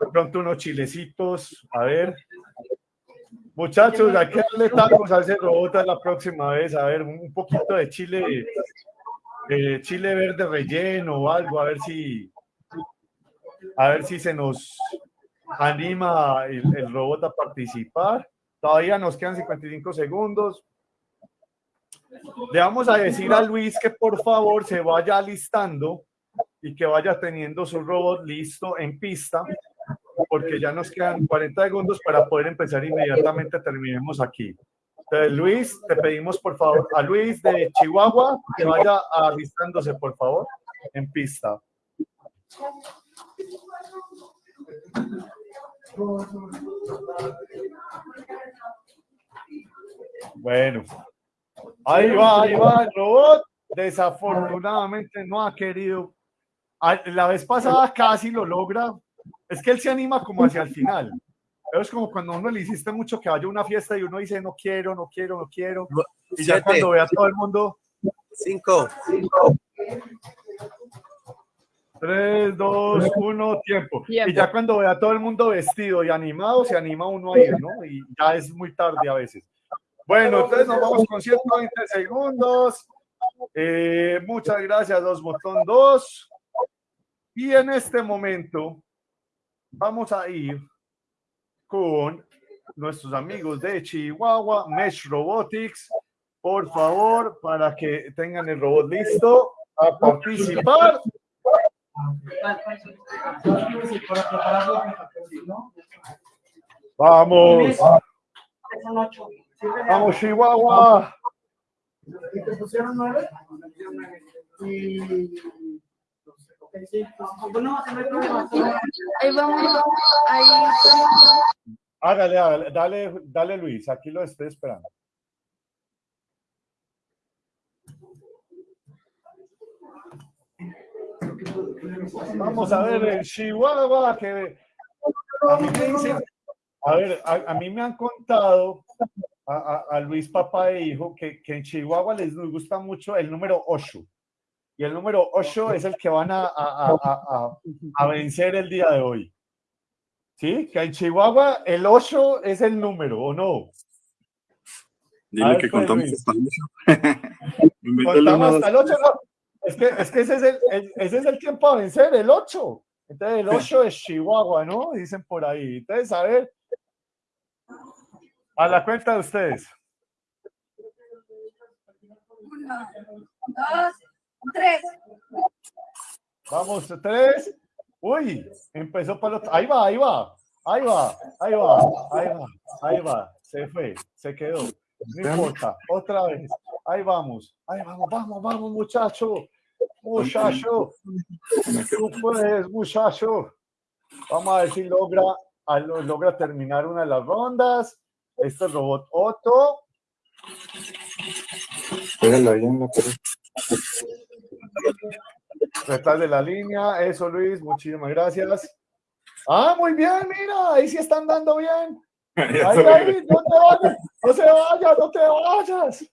de pronto unos chilecitos, a ver. Muchachos, hay que darle tacos a ese robot la próxima vez, a ver, un poquito de chile, chile verde relleno o algo, a ver si, a ver si se nos anima el, robot a participar. Todavía nos quedan 55 segundos. Le vamos a decir a Luis que por favor se vaya listando y que vaya teniendo su robot listo en pista, porque ya nos quedan 40 segundos para poder empezar inmediatamente. Terminemos aquí. Entonces, Luis, te pedimos por favor a Luis de Chihuahua que vaya alistándose por favor en pista. Bueno, ahí va, ahí va el robot. Desafortunadamente no ha querido. Ah, La vez pasada casi lo logra. Es que él se anima como hacia el final. Pero es como cuando uno le hiciste mucho que vaya a una fiesta y uno dice no quiero, no quiero, no quiero. Y ya
Siete.
cuando ve a todo el mundo,
Cinco.
3, 2, 1, tiempo.
Tiempo.
Y ya cuando vea a todo el mundo vestido y animado, se anima uno a ir, ¿no? Y ya es muy tarde a veces. Bueno, entonces nos vamos con 120 segundos. Eh, muchas gracias, dos botón 2. Y en este momento vamos a ir con nuestros amigos de Chihuahua, Mesh Robotics. Por favor, para que tengan el robot listo a participar. Vamos, vamos Chihuahua.
¿Y te pusieron nueve? Y...
Ahí vamos, ahí
Hágale, hágale, dale, dale Luis, aquí lo estoy esperando. Vamos a ver el Chihuahua que a mí me dicen- a ver, a, a mí me han contado a, a- Luis papá e hijo que, que en Chihuahua les gusta mucho el número 8 y el número 8 es el que van a, a- a- a- vencer el día de hoy. ¿Sí? Que en Chihuahua el 8 es el número, ¿o no?
Dile
ver,
que
pues,
contamos hasta el ocho. Métele
Contamos
uno,
hasta el 8, no. Es que, es que ese, es el, el- ese es el tiempo a vencer, el 8. Entonces el 8 es Chihuahua, ¿no? Dicen por ahí. Entonces, a ver. A la cuenta de ustedes.
Uno, dos, tres.
Vamos, tres. Uy, empezó para el otro. Ahí va, ahí va. Ahí va, ahí va, ahí va, ahí va. Se fue, se quedó. No importa, otra vez. Ahí vamos, ahí vamos, vamos, vamos, muchacho. Muchacho. Tú puedes, muchacho. Vamos a ver si logra, logra terminar una de las rondas. Este es robot Otto.
Pégalo ahí en la pared.
De la línea. Eso, Luis. Muchísimas gracias. Ah, muy bien, mira. Ahí sí están dando bien. Ahí, ahí, no te vayas. No se vayas, no te vayas.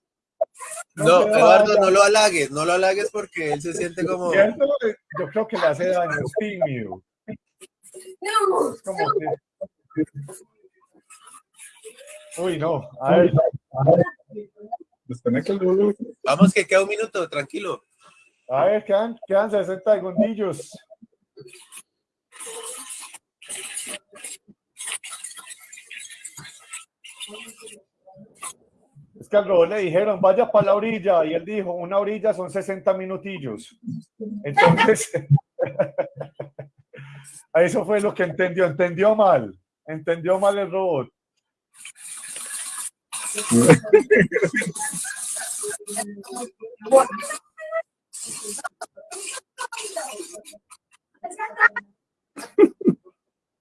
No, Eduardo, no lo halagues, no lo halagues porque él se siente como...
¿Cierto? Yo creo que le hace daño, es tímido. Como que... Uy, no. A ver.
Vamos, que queda un minuto, tranquilo.
a ver, quedan, quedan 60 segundillos. Es que al robot le dijeron, vaya para la orilla, y él dijo, una orilla son 60 minutillos. Entonces, eso fue lo que entendió, entendió mal, entendió mal el robot.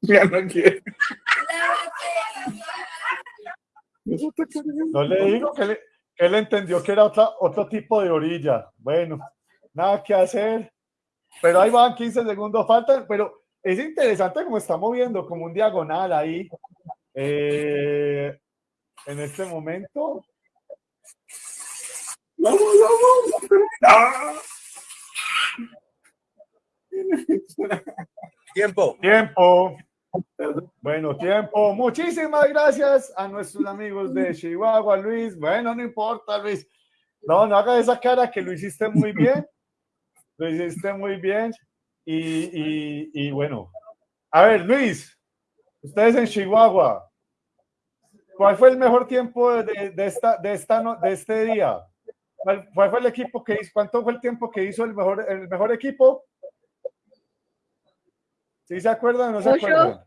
Ya no quiere.
No le digo que, le- que él entendió que era otra, otro tipo de orilla. Bueno, nada que hacer. Pero ahí van 15 segundos, faltan. Pero es interesante como está moviendo, como un diagonal ahí. Eh, en este momento.
Vamos, vamos. ¡Ah!
Tiempo.
Tiempo. Bueno, tiempo. Muchísimas gracias a nuestros amigos de Chihuahua, Luis. Bueno, no importa, Luis. No, no haga esa cara que lo hiciste muy bien. Lo hiciste muy bien. Y, y, bueno. A ver, Luis, ustedes en Chihuahua, ¿cuál fue el mejor tiempo de, de esta, de, esta, de este día? ¿Cuál, cuál fue el equipo que hizo? ¿Cuánto fue el tiempo que hizo el mejor, el mejor equipo? ¿Sí se acuerdan o no se
Ocho.
acuerdan?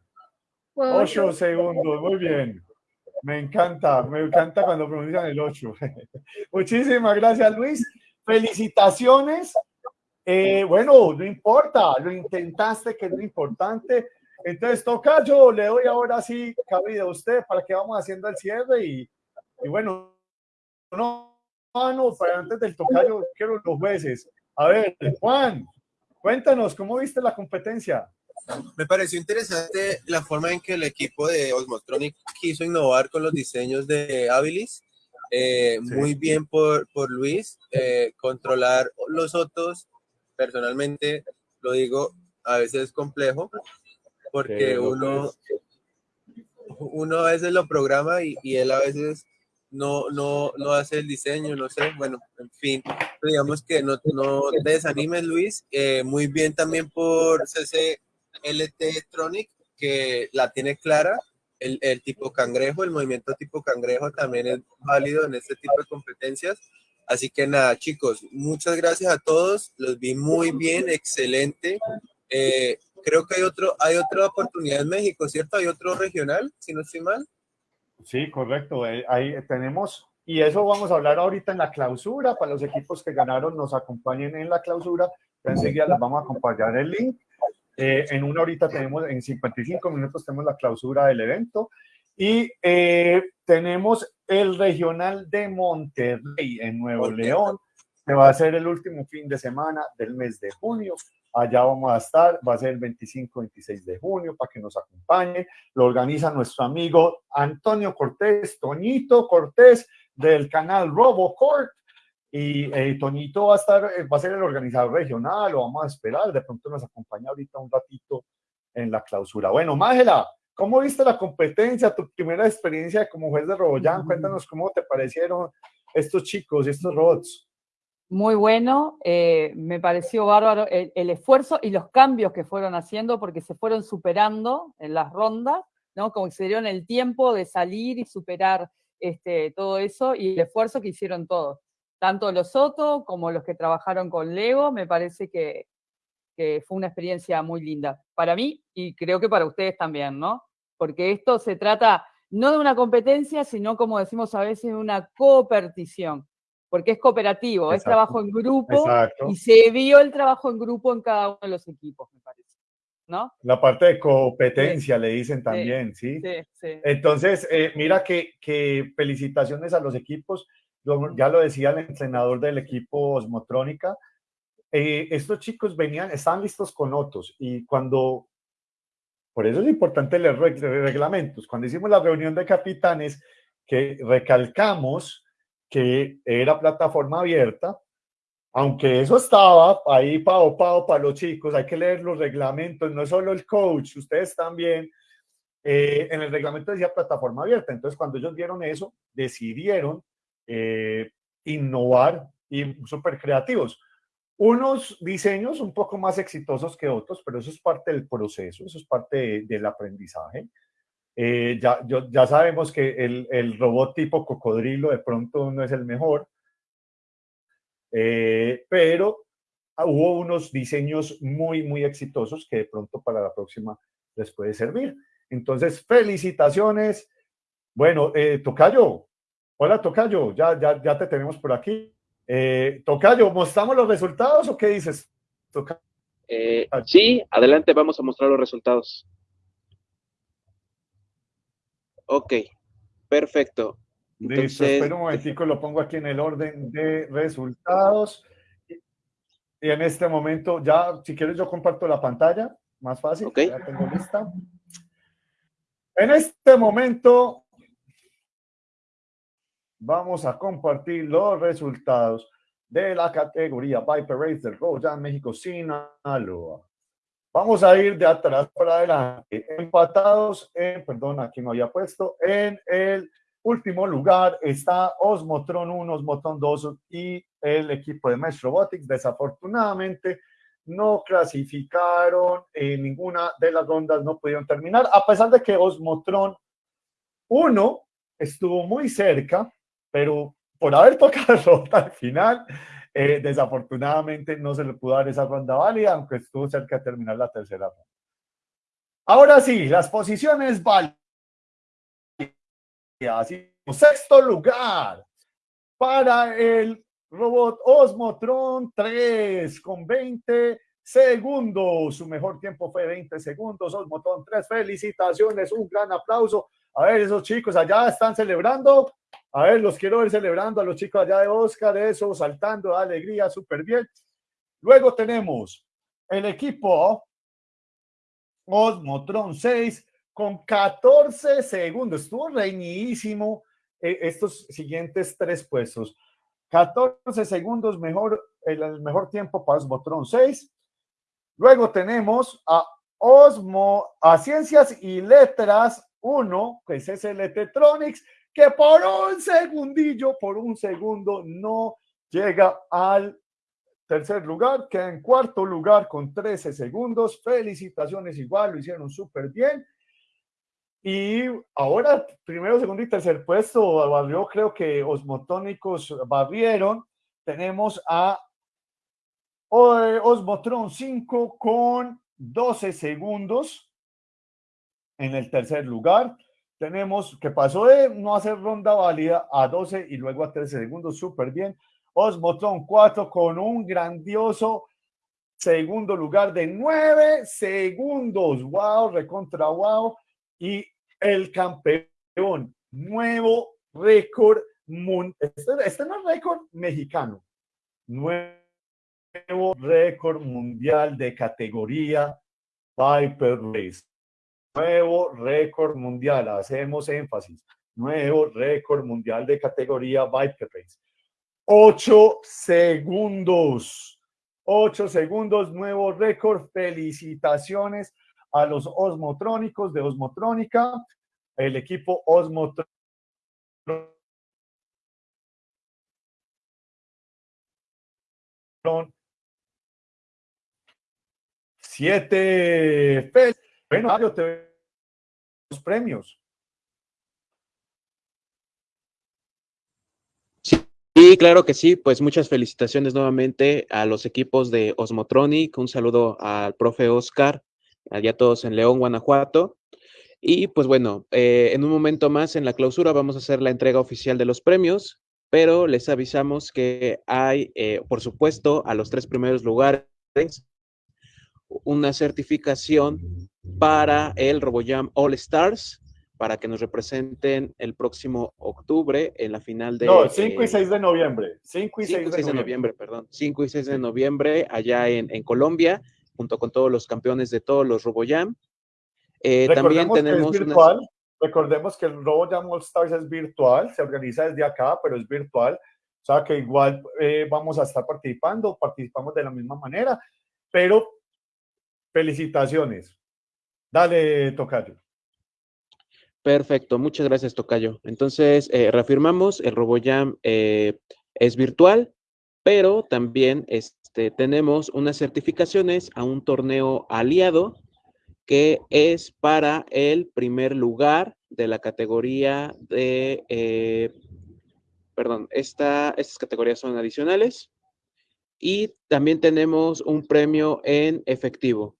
Ocho segundos, muy bien. Me encanta, me encanta cuando pronuncian el 8. Muchísimas gracias, Luis. Felicitaciones. Eh, bueno, no importa, lo intentaste, que es lo importante. Entonces, toca yo, le doy ahora sí cabida a usted para que vamos haciendo el cierre y, y bueno, no, no, no, para antes del tocayo, quiero los jueces. A ver, Juan, cuéntanos, ¿cómo viste la competencia?
Me pareció interesante la forma en que el equipo de Osmotronic quiso innovar con los diseños de Habilis. Eh,
Sí.
Muy bien por, por Luis. eh, controlar los otros, personalmente, lo digo, a veces es complejo, porque uno, uno a veces lo programa y, y él a veces no, no, no hace el diseño, no sé, bueno, en fin, digamos que no, no te desanimes, Luis. Eh, muy bien también por CCLT Tronic, que la tiene clara. El, el tipo cangrejo, el movimiento tipo cangrejo también es válido en este tipo de competencias. Así que nada, chicos, muchas gracias a todos. Los vi muy bien, excelente. Eh, creo que hay otro, hay otra oportunidad en México, ¿cierto? Hay otro regional, si no estoy mal.
Sí, correcto. eh, Ahí tenemos, y eso vamos a hablar ahorita en la clausura, para los equipos que ganaron nos acompañen en la clausura, enseguida les vamos a acompañar el link. Eh, en una horita tenemos, en 55 minutos tenemos la clausura del evento y eh, tenemos el regional de Monterrey en Nuevo
Monterrey.
León, que va a ser el último fin de semana del mes de junio. Allá vamos a estar, va a ser el 25-26 de junio para que nos acompañe. Lo organiza nuestro amigo Antonio Cortés, Toñito Cortés del canal RoboCort. Y eh, Toñito va a estar, eh, va a ser el organizador regional, lo vamos a esperar. De pronto nos acompaña ahorita un ratito en la clausura. Bueno, Mágela, ¿cómo viste la competencia? Tu primera experiencia como juez de RoboJam. Cuéntanos cómo te parecieron estos chicos, estos robots.
Muy bueno, eh, me pareció bárbaro el, el esfuerzo y los cambios que fueron haciendo porque se fueron superando en las rondas, ¿no? Como que se dieron el tiempo de salir y superar este, todo eso y el esfuerzo que hicieron todos, tanto los Soto como los que trabajaron con Lego, me parece que, que fue una experiencia muy linda para mí y creo que para ustedes también, ¿no? Porque esto se trata no de una competencia, sino como decimos a veces, de una cooperación porque es cooperativo, es trabajo en grupo
Exacto.
y se vio el trabajo en grupo en cada uno de los equipos, me parece. ¿No?
La parte de competencia le dicen también, ¿sí?
Sí, sí.
Entonces, eh, mira que, que felicitaciones a los equipos. Ya lo decía el entrenador del equipo Osmotrónica. eh, estos chicos venían, estaban listos con otros y cuando, por eso es importante leer reg- reglamentos. Cuando hicimos la reunión de capitanes, que recalcamos que era plataforma abierta, aunque eso estaba ahí pao pao para los chicos, hay que leer los reglamentos, no solo el coach, ustedes también. eh, en el reglamento decía plataforma abierta, entonces cuando ellos vieron eso, decidieron eh, innovar y súper creativos. Unos diseños un poco más exitosos que otros, pero eso es parte del proceso, eso es parte de- del aprendizaje. Eh, ya, ya sabemos que el, robot tipo cocodrilo de pronto no es el mejor, eh, pero hubo unos diseños muy, muy exitosos que de pronto para la próxima les puede servir. Entonces, felicitaciones. Bueno, eh, Tocayo, hola Tocayo, ya, ya, ya te tenemos por aquí. Eh, Tocayo, ¿mostramos los resultados o qué dices? Tocayo?
Eh, sí, adelante, vamos a mostrar los resultados. Ok, perfecto.
Listo,
Entonces,
espera un momentico, lo pongo aquí en el orden de resultados. Y en este momento, ya, si quieres, yo comparto la pantalla, más fácil,
Ok.
ya tengo lista. En este momento, vamos a compartir los resultados de la categoría Viper Race del Royal México Sinaloa. Vamos a ir de atrás para adelante. Empatados en, perdón, aquí no había puesto, en el último lugar está Osmotron 1, Osmotron 2 y el equipo de Mesh Robotics. Desafortunadamente no clasificaron en ninguna de las rondas, no pudieron terminar, a pesar de que Osmotron 1 estuvo muy cerca, pero por haber tocado rota al final, eh, desafortunadamente no se le pudo dar esa ronda válida, aunque estuvo cerca de terminar la tercera ronda. Ahora sí, las posiciones válidas. Sexto lugar para el robot Osmotron 3 con 20 segundos. Su mejor tiempo fue 20 segundos. Osmotron 3, felicitaciones, un gran aplauso. A ver, esos chicos allá están celebrando. A ver, los quiero ver celebrando a los chicos allá de Oscar, eso, saltando de alegría, súper bien. Luego tenemos el equipo Osmotron 6 con 14 segundos. Estuvo reñidísimo eh, estos siguientes tres puestos. 14 segundos mejor, el mejor tiempo para Osmotron 6. Luego tenemos a Osmo, a Ciencias y Letras 1, que es SLT Tronics, que por un segundillo, por un segundo, no llega al tercer lugar, queda en cuarto lugar con 13 segundos. Felicitaciones igual, lo hicieron súper bien. Y ahora, primero, segundo y tercer puesto, barrió, creo que Osmotónicos barrieron. Tenemos a Osmotron 5 con 12 segundos en el tercer lugar. Tenemos que pasó de no hacer ronda válida a 12 y luego a 13 segundos, súper bien. Osmotron 4 con un grandioso segundo lugar de 9 segundos. Wow, recontra wow. Y el campeón, nuevo récord mundial. Este, este, no es récord mexicano. Nuevo récord mundial de categoría Viper Race. Nuevo récord mundial, hacemos énfasis. Nuevo récord mundial de categoría Viper Race. Ocho segundos. Ocho segundos, nuevo récord. Felicitaciones a los osmotrónicos de Osmotrónica, el equipo Osmotrónica. Siete. Bueno, Mario, te los premios.
Sí, claro que sí. Pues muchas felicitaciones nuevamente a los equipos de Osmotronic. Un saludo al profe Oscar, allá todos en León, Guanajuato. Y pues bueno, eh, en un momento más en la clausura vamos a hacer la entrega oficial de los premios, pero les avisamos que hay, eh, por supuesto, a los tres primeros lugares una certificación para el RoboJam All Stars para que nos representen el próximo octubre en la final de...
No, 5 y 6 de noviembre. 5 y 6,
de, noviembre. perdón. 5 y 6 de noviembre allá en, en, Colombia, junto con todos los campeones de todos los RoboJam.
Eh, también tenemos... Que es virtual. Recordemos que el RoboJam All Stars es virtual, se organiza desde acá, pero es virtual. O sea que igual eh, vamos a estar participando, participamos de la misma manera, pero felicitaciones. Dale, Tocayo.
Perfecto, muchas gracias, Tocayo. Entonces, eh, reafirmamos, el RoboJam eh, es virtual, pero también este, tenemos unas certificaciones a un torneo aliado que es para el primer lugar de la categoría de, eh, perdón, esta, estas categorías son adicionales. Y también tenemos un premio en efectivo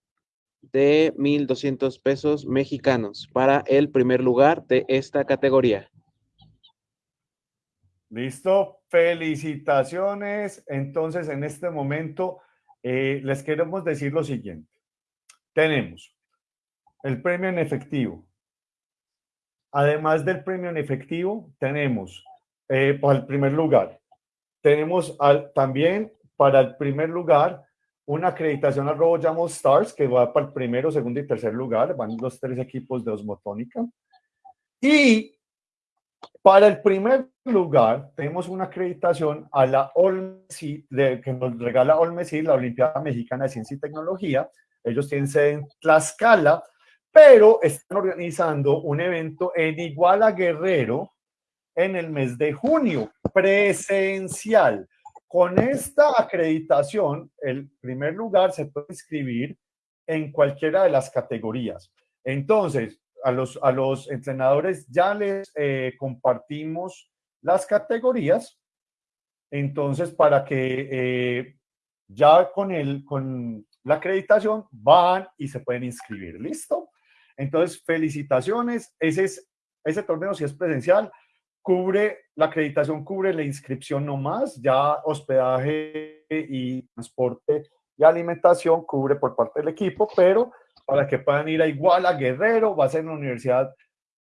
de 1.200 pesos mexicanos para el primer lugar de esta categoría.
Listo, felicitaciones. Entonces, en este momento, eh, les queremos decir lo siguiente. Tenemos el premio en efectivo. Además del premio en efectivo, tenemos eh, para el primer lugar. Tenemos también para el primer lugar una acreditación al RoboJam Stars, que va para el primero, segundo y tercer lugar, van los tres equipos de Osmotónica. Y para el primer lugar, tenemos una acreditación a la OLMESI, que nos regala OLMESI, la Olimpiada Mexicana de Ciencia y Tecnología. Ellos tienen sede en Tlaxcala, pero están organizando un evento en Iguala Guerrero en el mes de junio, presencial. Con esta acreditación, el primer lugar se puede inscribir en cualquiera de las categorías. Entonces, a los, a los entrenadores ya les eh, compartimos las categorías. Entonces, para que eh, ya con, el, con la acreditación van y se pueden inscribir. ¿Listo? Entonces, felicitaciones. Ese, es, ese torneo si es presencial cubre, la acreditación cubre la inscripción no más, ya hospedaje y transporte y alimentación cubre por parte del equipo, pero para que puedan ir a Iguala, Guerrero, va a ser en la Universidad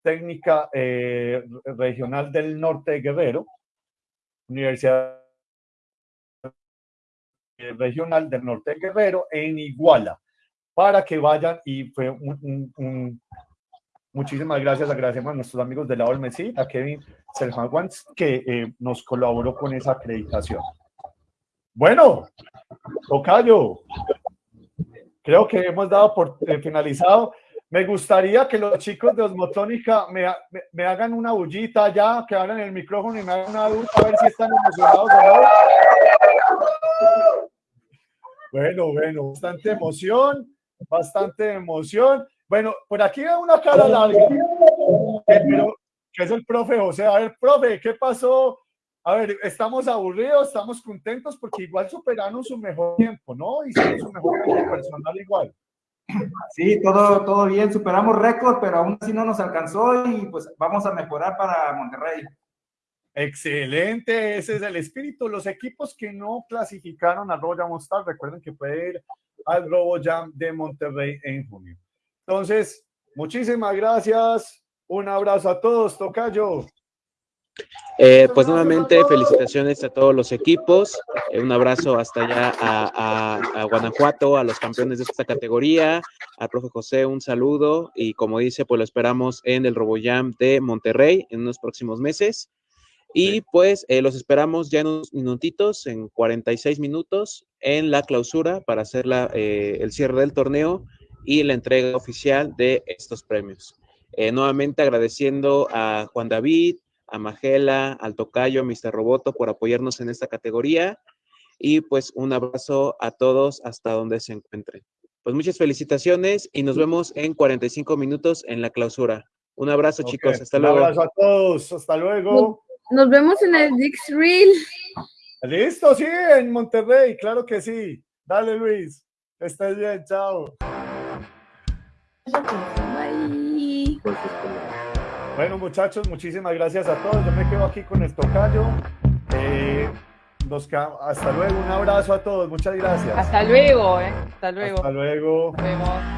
Técnica eh, Regional del Norte de Guerrero, Universidad Regional del Norte de Guerrero, en Iguala, para que vayan y fue un Muchísimas gracias, agradecemos a nuestros amigos de la OLMESI, a Kevin Selhawans, que eh, nos colaboró con esa acreditación. Bueno, Tocayo, creo que hemos dado por eh, finalizado. Me gustaría que los chicos de Osmotónica me hagan una bullita ya, que abran el micrófono y me hagan una duda a ver si están emocionados o no. Bueno, bueno, bastante emoción, bastante emoción. Bueno, por aquí veo una cara larga, eh, pero que es el profe José. A ver, profe, ¿qué pasó? A ver, estamos aburridos, estamos contentos porque igual superaron su mejor tiempo, ¿no? Hicieron su mejor tiempo personal igual.
Sí, todo, todo bien, superamos récord, pero aún así no nos alcanzó y pues vamos a mejorar para Monterrey.
Excelente, ese es el espíritu. Los equipos que no clasificaron al Royal Mostar, recuerden que puede ir al Robo Jam de Monterrey en junio. Entonces, muchísimas gracias. Un abrazo a todos, Tocayo.
Eh, pues nuevamente felicitaciones a todos los equipos, eh, un abrazo hasta allá a, a- a Guanajuato, a los campeones de esta categoría, al profe José un saludo y como dice, pues lo esperamos en el RoboJam de Monterrey en unos próximos meses. Y pues eh, los esperamos ya en unos minutitos, en 46 minutos, en la clausura para hacer la, eh, el cierre del torneo y la entrega oficial de estos premios. Eh, nuevamente agradeciendo a Juan David, a Magela, al Tocayo, a Mr. Roboto por apoyarnos en esta categoría. Y pues un abrazo a todos hasta donde se encuentren. Pues muchas felicitaciones y nos vemos en 45 minutos en la clausura. Un abrazo,
Ok,
chicos. Hasta
un
luego.
abrazo a todos. Hasta luego.
Nos vemos en el Dix Reel.
Listo, sí, en Monterrey, claro que sí. Dale, Luis. Que estés bien, chao. Bueno, muchachos, muchísimas gracias a todos. Yo me quedo aquí con el tocayo. Eh, nos hasta luego, un abrazo a todos. Muchas gracias.
Hasta luego, ¿eh? Hasta luego.
Hasta luego.
Nos vemos.